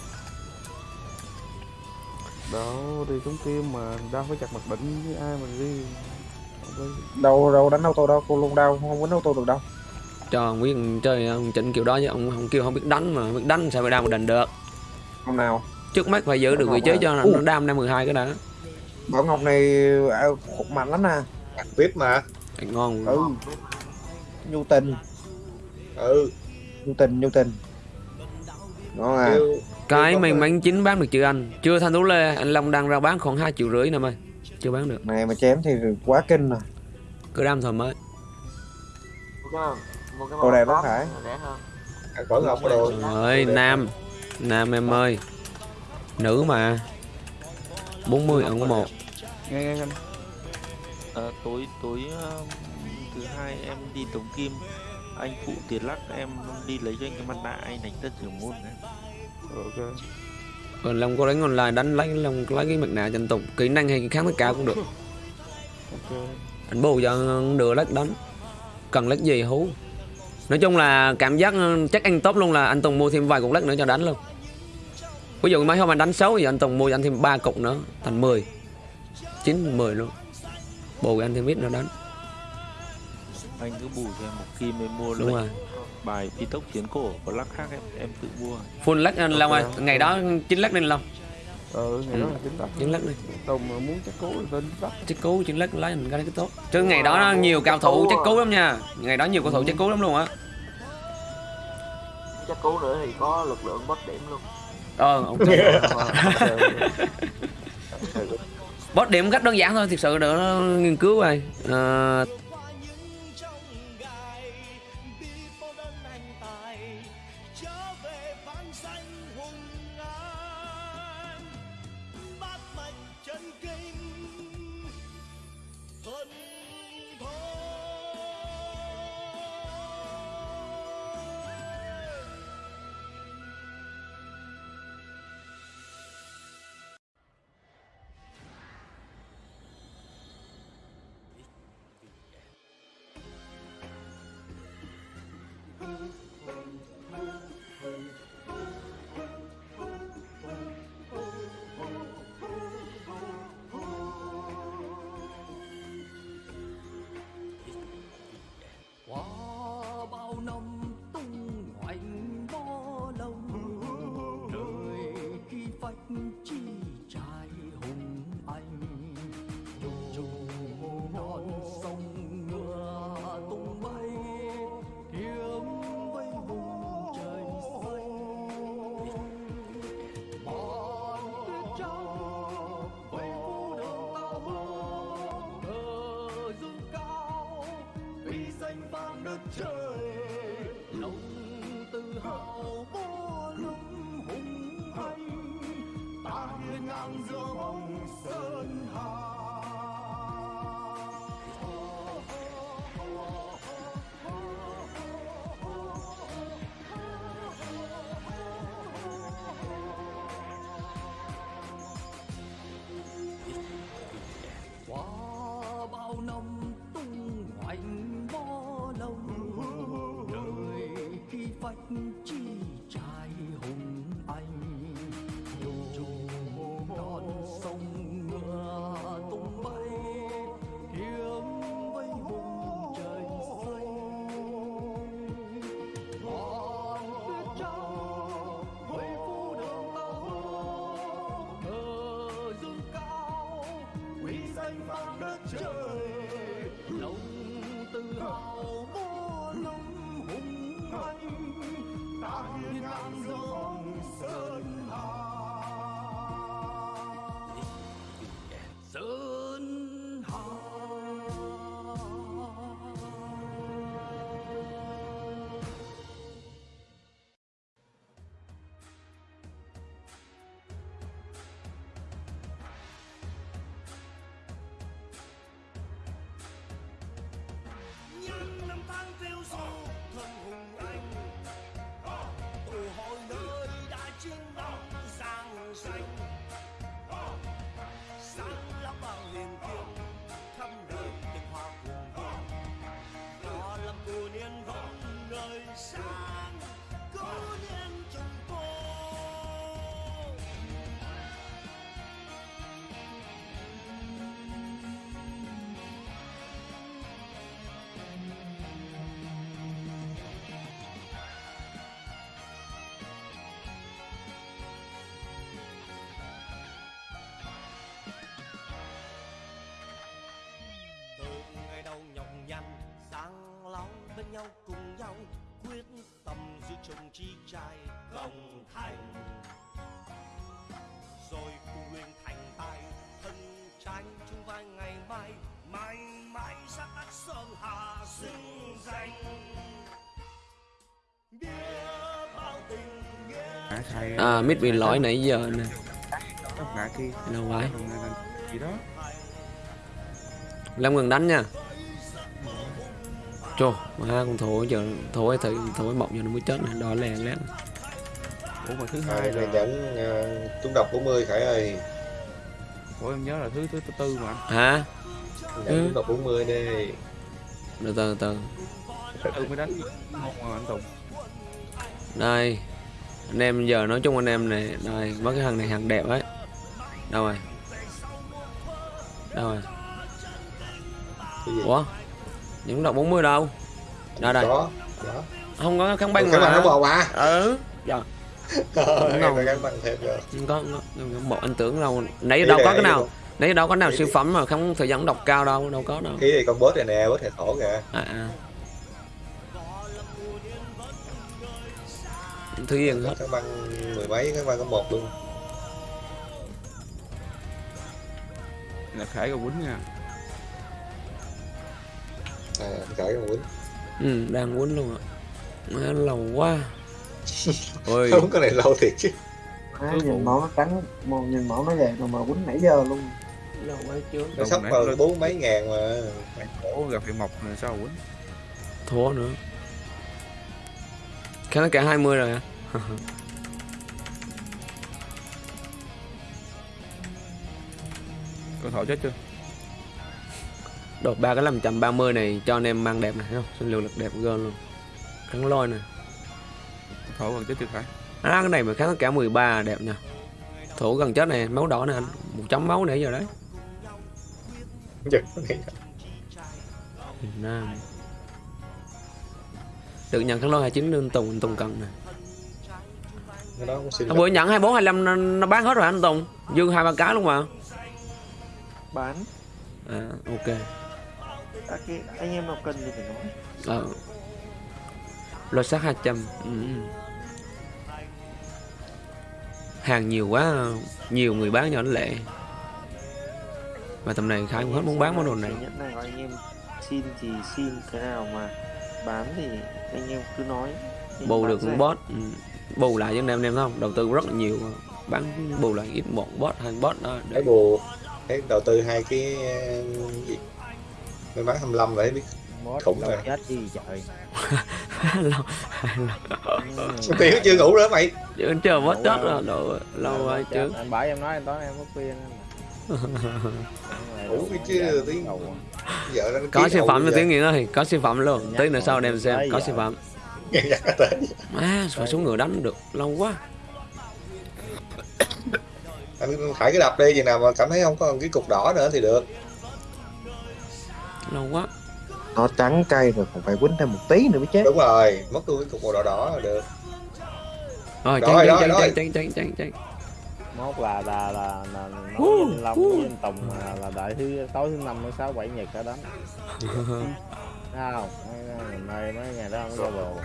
Đâu đi trúng kim mà đau phải chặt mặt định với ai mà đi đâu đâu đánh auto đâu cô luôn đâu không quýnh auto được đâu. Cho ông biết chơi ông chỉnh kiểu đó chứ ông không kêu không biết đánh mà biết đánh sao mà đam mà định được. Hôm nào? Trước mắt phải giữ được vị trí cho nó, nó đam năm mười hai cái đã. Bảo ngọc này à, khục mạnh lắm nè. Vip mà. Ngon. Ừ. Nhu tình. Ừ. Nhu tình nhu tình. Ngon à. Cái Có mình người- bán chính bán được chưa anh. Chưa thanh tú lê anh long đang ra bán khoảng hai triệu rưỡi nè ơi chưa bán được. Này mà chém thì quá kinh rồi. Cứ cái Đồ đẹp màu lắm top phải. à, có ngọc đồ. Ơi nam. Nam em ơi. Nữ mà. 40 ẩn một. Nghe nghe anh Ờ, tối tối ờ, thứ hai em đi Tống Kim. Anh phụ tiền lắc em đi lấy cho anh cái mặt nạ anh đánh tất trưởng môn đấy. Ờ, ok còn long có đánh online đánh lấy long lấy cái mặt nạ tranh tục kỹ năng hay kháng tất cả cũng được. Anh bù cho được lách đánh. Cần lách gì hú? Nói chung là cảm giác ừ, chắc anh tốt luôn là anh Tùng mua thêm vài cục lách nữa cho đánh luôn. Ví dụ mấy hôm anh đánh xấu thì anh Tùng mua cho anh thêm ba cục nữa thành 10 9 10 luôn. Bù anh thêm ít nữa đánh. Anh cứ bù cho một kim em mua đúng lệnh rồi bài phi tốc chiến cổ có lắc khác em? Em tự mua. Full lách anh Long ơi. Ngày đó chín lách nên Long. Ờ ngày Ừ. đó là chính tắc chín lách đi tùng muốn chắc cố thì tên tắc chết cứu chín lách lấy mình cái cái tốt. Chứ ngày đó nó nhiều cao thủ chết cứu lắm nha. Ngày đó nhiều cao thủ chết cứu lắm luôn á. Chắc cứu nữa thì có lực lượng boss điểm luôn. Ờ ok. Boss điểm. Cách đơn giản thôi thực sự đỡ nghiên cứu rồi Ờ, qua Two. Khi chồng chi trai công thành. Rồi cùng luyện thành tài thân tranh chung vai ngày mai mãi mãi sắc đất sơn hà xứng danh. À mít bị lỗi nãy giờ nè. Đồng gì đó. Lâm ngừng đánh nha Chô Má con thổi giờ Thổi thử Thổi mộng cho nó mới chết này Đỏ lè lét ủa mà thứ Hai là nhẫn uh, trúng độc 40 Khải ơi. Ủa em nhớ là thứ thứ thứ tư mà. Hả? Ừ. trúng độc 40 đi. Từ từ từ thứ tư mới đánh không mà anh Tùng. Đây Anh em giờ nói chung anh em này Đây Mấy cái thằng này hàng đẹp ấy. Đâu rồi? Đâu rồi? Ủa Những đọc 40 đâu? Đây đây. Có Đó Không có kháng băng Cái nó mà bò mà Ừ. Dạ. Em đâu. phải gắn bằng thêm rồi Không có, không có. Một anh tưởng đâu. Nãy đâu này có cái nào. Nãy đâu có nào siêu phẩm mà không thời gian đọc cao đâu Đâu có đâu. Ý thì con boss này nè boss hệ thổ kìa. À, à. Thứ yên hết. Cái băng mười mấy cái băng có một luôn. Là khải cầu quýnh nha À con quýnh. Ừ đang quýnh luôn ạ. Má lâu quá. Ôi. Không cái này lâu thiệt chứ. Má, nhìn máu nó trắng mà nhìn máu nó vậy mà mà quýnh nãy giờ luôn. Lâu quá chưa. Nó sắp nãy vào bốn mấy ngàn mà. Cổ gặp phải mọc rồi sao quýnh? Thua nữa. Khá nó cả 20 rồi à con thỏ chết chưa Đột ba cái 530 này cho anh em mang đẹp này thấy không? Sinh lượng lực đẹp gơn luôn. Kháng lôi nè con thỏ còn chết chưa khải À cái này mà kháng cả 13 đẹp nha Thủ gần chết này máu đỏ nè anh Một chấm máu nãy giờ đấy. Này. Việt Nam. Được nhận kháng lôi 29 nên Tùng Tùng cần nè xin Hôm bữa nhận 24 25 nó, nó bán hết rồi anh Tùng? Dư hai ba cái luôn mà. Bán. À ok cái anh em nào cần thì phải nói. Ờ. Lô sát 200 ừ. Hàng nhiều quá Nhiều người bán nó lệ Mà tầm này Khải cũng hết muốn bán món đồ này. Nhẫn này anh em xin thì xin cái nào mà bán thì anh em cứ nói. Bù được con bot ừ. Bù lại cho anh em em thấy không? Đầu tư rất là nhiều. Bán bù lại ít một bot hai bot đó. Thấy bù đầu tư hai cái gì May mắn 25 vậy biết Khủng rồi. chết gì trời lâu. Tiền chưa ngủ nữa mày? Chứ chờ Lâu. chết rồi Lâu, lâu rồi chứ. Anh bảo em nói anh tối em có khuyên anh Ngủ cái chứ tiếng Vợ nó Có siêu phẩm cho giờ. tiếng nghiện ơi Có siêu phẩm luôn. Tí nữa sau đem xem Có siêu phẩm. Tới. Má phải xuống người đánh được Lâu quá. Anh phải cái đập đi chừng nào mà cảm thấy không có cái cục đỏ nữa thì được Lâu quá nó trắng cay rồi còn phải quýnh thêm một tí nữa mới chết. Đúng rồi Mất cái cục màu đỏ đỏ là được. Rồi rồi, tranh rồi. tranh tranh tranh tranh Mốt là là là là nói Uh, với Long uh. với anh Tùng là, là đợi thứ tối thứ năm thứ sáu bảy nhật cả đánh không? Mấy ngày mấy ngày đó không có giao đồ.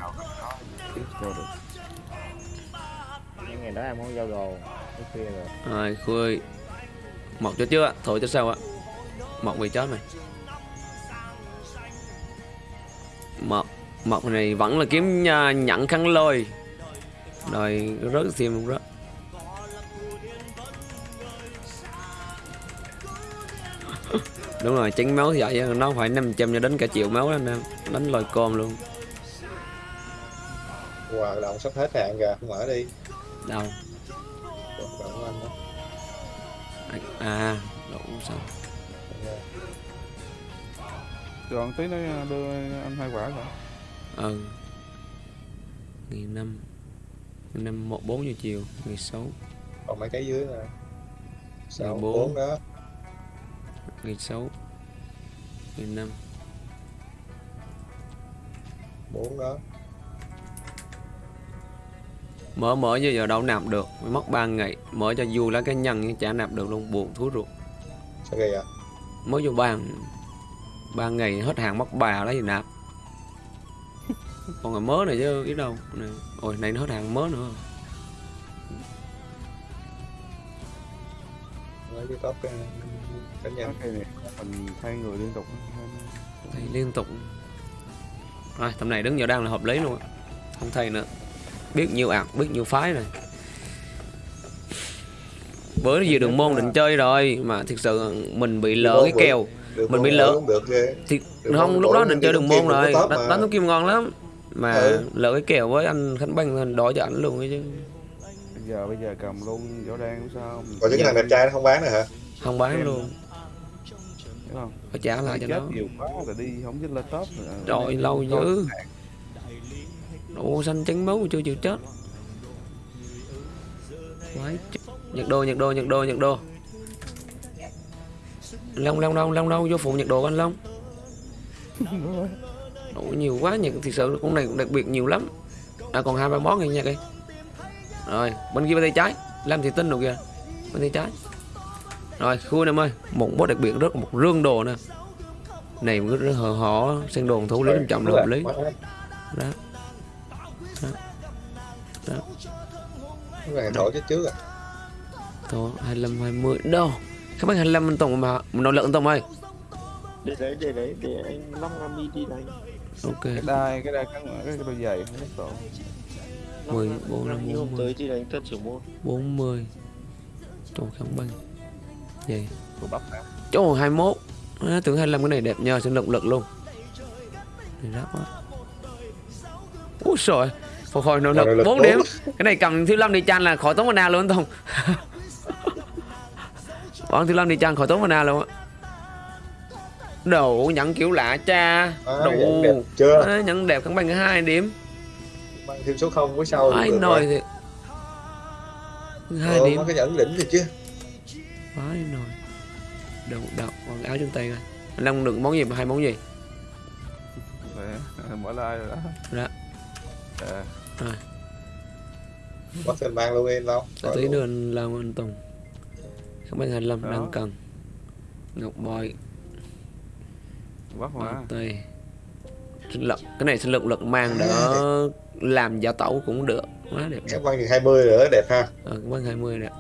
Mấy ngày đó em không giao đồ. Cái kia rồi. Rồi khui. Một cho chưa? Thôi cho sao ạ? Một bị chết mày Một Một này vẫn là kiếm nha, nhận khăn lôi. Rồi rớt luôn rớt. Đúng rồi, chén máu thì vậy nó phải 500 cho đến cả triệu máu đó anh em. Đánh lòi con luôn. Wow động sắp hết hạn kìa Mở đi. Đâu? Đó. À, đủ sao còn tí nó đưa anh hai quả rồi. Ừ ngày năm ngày năm một bốn giờ chiều ngày sáu. Còn mấy cái dưới nè Sáu Mười bốn. bốn đó. Ngày sáu. Ngày năm. Bốn đó. Mở mở giờ giờ đâu nạp được. Mới mất 3 ngày. Mở cho dù là cái nhân nhưng chả nạp được luôn. Buồn thú ruột. Sao kìa vậy? Mới vô bàn ba ngày hết hàng mất bà lấy gì nạp? Còn là mớ này chứ biết đâu. Này ôi này nó hết hàng mớ nữa. Lấy cái top cái này mình thay người liên tục. Thầy liên tục. Rồi tầm này đứng vào đang là hợp lý luôn á. không thầy nữa. Biết nhiều ạc biết nhiều phái rồi bữa vừa đường môn định chơi rồi mà thực sự mình bị lỡ cái kèo Được Mình bị lỡ. được ghê. thì Đường không lúc đó định chơi đường môn rồi. đánh, đấu kim ngon lắm. Mà Ừ. lỡ cái kèo với anh khánh băng thì đổi cho ảnh luôn ấy chứ. Bây giờ bây giờ cầm luôn võ đan cũng sao còn những cái thằng đẹp trai nó không bán nữa hả? Không bán luôn. Hiểu không? Phải trả lại cho chết nó. nhiều quá là đi không dứt lên top nữa. rồi lâu dữ. Ồ xanh trắng máu chưa chịu chết. Quái. Nhật đô, nhật đô, nhật đô, nhật đô Long, long, long, long, long, vô phụ nhật đồ anh Long. Ồ, nhiều quá, nhật thực sự con này cũng đặc biệt nhiều lắm. À còn hai ba món này nha kìa Rồi, bên kia bên tay trái. Làm thì tin được kìa. Bên tay trái. Rồi, khui em ơi Một boss đặc biệt rất một rương đồ nè. Này rất, rất hờ họ Sen đồn thủ lý trọng là hợp lý. Đó. Cái này thổi chết trước à Thôi 25 20 đâu Các bác 25 anh Tùng mà Mình nói lượng anh Tùng ơi. Để đấy để đấy để anh long làm đi đi đánh Ok. Cái đai cái đai cắn cái, cái đôi giày không mất độ 10 4 5 như hôm 40 tới thì đánh tân trưởng môn 40 Trời không băng Vậy của bắp hả? Trời 21 à, Tưởng 25 cái này đẹp nhờ sinh động lực luôn. Này rác quá. Úi trời. Phục hồi nội Nội lực lực 4 bốn. điểm. Cái này cầm thiếu lâm đi chan là khỏi tốn mana luôn anh Tùng Bọn thiếu lâm đi chan khỏi tốn mana luôn á. Đồ nhận kiểu lạ cha. À, Đồ nhận đẹp chưa? À, Nhận đẹp cắn băng hai điểm. Mang thêm số không cuối sau Ai được nồi rồi. thì hai Ờ, điểm. cái nhẫn đỉnh thì chứ. Phải nồi Đầu đầu còn áo trên tay coi. Anh Long được món gì hai món gì? Mở like rồi đó. Dạ. Ờ, bắt thêm mang luôn em Để tí nữa anh Long anh Tùng Không biết 25 Đó. đang cần Ngọc bắp mà Ngọc tây sinh lực cái này sinh lực lực mang đỡ làm giả tẩu cũng được quá đẹp cái băng thì 20 nữa đẹp ha ờ cái băng 20 đẹp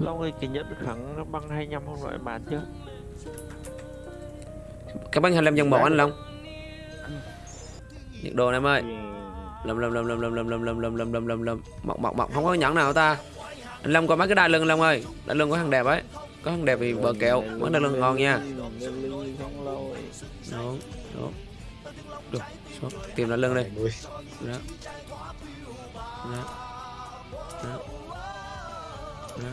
long ơi cái nhẫn kháng băng 25 không loại bán chưa cái băng 25 dân một anh Long nhiệt này em ơi lâm lâm lâm lâm lâm lâm lâm lâm lâm lâm lâm lâm lâm mọc mọc mọc không có nhẫn nào ta anh Long coi mấy cái đai lưng Long ơi. Đai lưng có thằng đẹp ấy. Có thằng đẹp thì bờ kẹo mấy đai lưng ngon nha. Đúng đúng. Được số tìm đai lưng đi. 20 đó. Đó. Đó. Đó.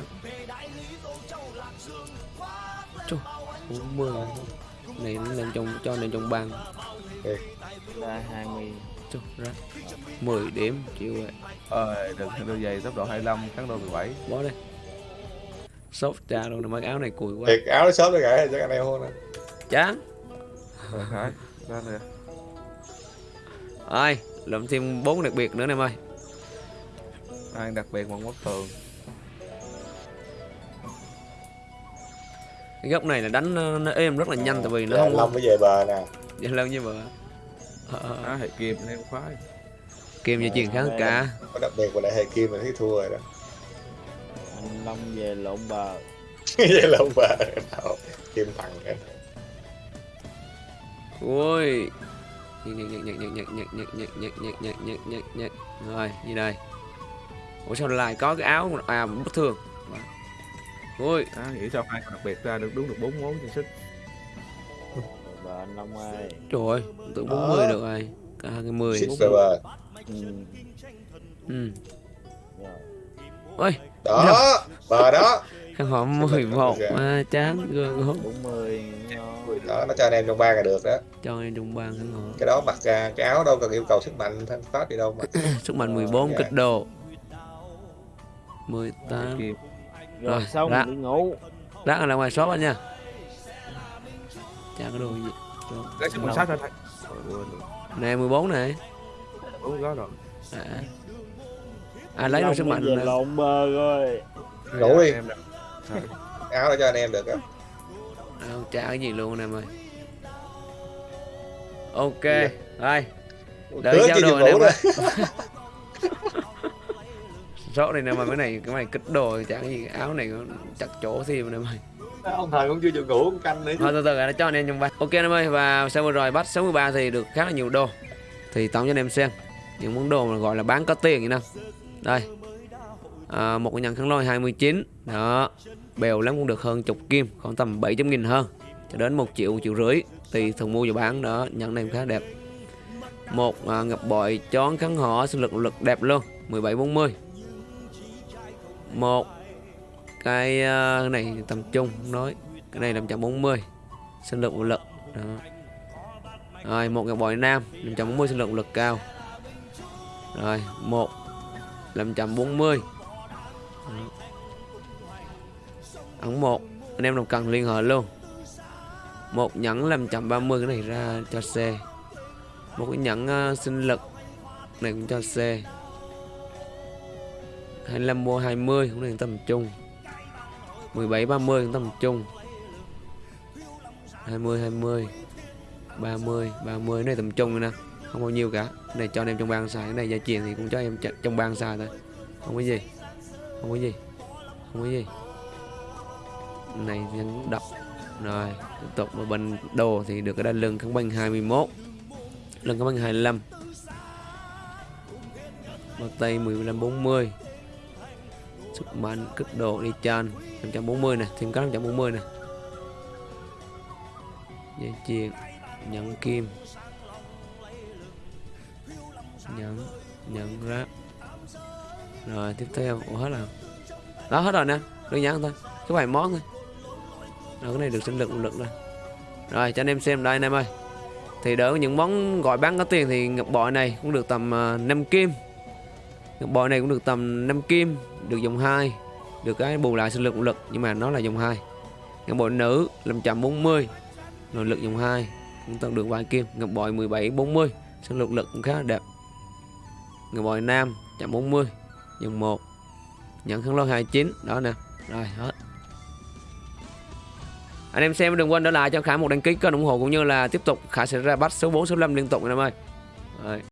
Chù, 40 này nó lên trong cho lên trong bàn Ra 20 Chù, ra 10 điểm chịu vậy. Ờ đừng đôi giày tốc độ 25 cắn đôi 17 bó đây sốt trà luôn mấy áo này cùi quá. Thiệt áo nó sớm nó gãy chắc anh em hôn nè chán. Rồi ra rồi làm thêm bốn đặc biệt nữa nè em ơi. Ăn đặc biệt bằng quốc tường. Cái góc này là đánh nó, nó êm rất là nhanh tại vì nó Dạ, không Long mới về bờ nè. Dạ lâu như vậy ờ, ờ, á hệ kim em khoái Kim cho chiến thắng cả Có đặc biệt của lại hệ Kim mà thấy thua rồi đó Anh Long về lộn bờ Về lộn bờ Đâu Kim thằng cái Ui Nhạc nhạc nhạc nhạc nhạc nhạc nhạc nhạc nhạc nhạc nhạc nhạc nhạc nhạc nhạc Rồi như đây Ủa sao lại có cái áo À bất thường Ui Đó nghĩ sao hai đặc biệt ra được đúng được bốn món trang sức Bờ anh Long ơi Trời ơi tưởng 40 được rồi Cả 20 40 ừ. ôi. Đó bờ đó. Căn hộ 11 à, chán gương gốm 40 ngon đó nó cho anh em trong ba là được đó. Cho em trong ban căn hộ cái đó mặc ra cái áo đâu cần yêu cầu sức mạnh thân pháp gì đâu mà. Sức mạnh 14 Dạ. kích đồ. 18 kim rồi Rồi, xong ra. đi ngủ. Rác ở ngoài shop anh nha. Chả có đồ gì. Lấy sức mạnh sát ra rồi. nè 14 này đúng đó rồi à. à lấy được sức mạnh nè. lộn bờ rồi ngủ đi em. Rồi. áo đó cho anh em được á à, không trả cái gì luôn anh em ơi ok Dạ. rồi Đợi giao đồ vụ mà. đó Rõ này nè mà cái này cái này kích đồ chẳng gì áo này nó chặt chỗ gì mà nè mày. ông thời cũng chưa chịu ngủ canh nữa Thôi từ từ đã cho anh em trong vai. Ok anh ơi và sau vừa rồi bắt 63 thì được khá là nhiều đồ. Thì tổng cho anh em xem những món đồ mà gọi là bán có tiền vậy nè. Đây. À, một cái nhận khăn lôi 29 đó. Bèo lắm cũng được hơn chục kim khoảng tầm 700 nghìn hơn. Cho đến một triệu một triệu rưỡi. Tùy thường mua và bán. Đó nhận này cũng khá đẹp. Một à, ngập bội chón kháng họ sinh lực lực đẹp luôn. 1740 một cái à, này tầm trung không nói. Cái này 540 sinh lực lực. Đó. Rồi một ngọc bội nam 540 sinh lực lực cao rồi một 540 Đó. ấn một anh em nào cần liên hệ luôn. Một nhẫn 530 cái này ra cho C. Một cái nhẫn uh, sinh lực này cũng cho C. 25 mua 20 cũng này tầm trung. 17 30 cũng tầm trung. 20 20 30 30 này tầm trung rồi nè không bao nhiêu cả. Cái này, cho anh em trong ban xài. Cái này gia truyền thì cũng cho em trong ban xài thôi. Không có gì. Không có gì. Không có gì. Này, nhấn đọc. Rồi, tiếp tục. Và bên đồ thì được cái đai lưng kháng băng 21 lưng kháng băng 25 bao tay 15 40 sức mạnh cực độ đi chan 540 nè. Thêm cái 540 nè. Dây chuyền nhẫn kim nhẫn nhẫn ráp rồi tiếp theo Ủa hết rồi. Đó hết rồi nè. Đơn giản thôi. Cái vài món thôi. Rồi cái này được sinh lực lực rồi. Rồi cho anh em xem đây anh em ơi. Thì đỡ những món gọi bán có tiền thì ngọc bội này cũng được tầm à, uh, 5 kim. Ngọc bội này cũng được tầm 5 kim được dòng 2 được cái bù lại sinh lực lực nhưng mà nó là dòng 2 ngọc bội nữ 540 nội lực dòng 2 cũng tăng được vài kim. Ngọc bội 17 40 sinh lực lực cũng khá là đẹp người bội nam 140 dòng 1 nhận khăn lôi 29 đó nè. Rồi, hết. Anh em xem, đừng quên để lại cho Khải một đăng ký kênh ủng hộ cũng như là tiếp tục. Khải sẽ ra bắt số 4 số 5 liên tục, anh em ơi. Rồi.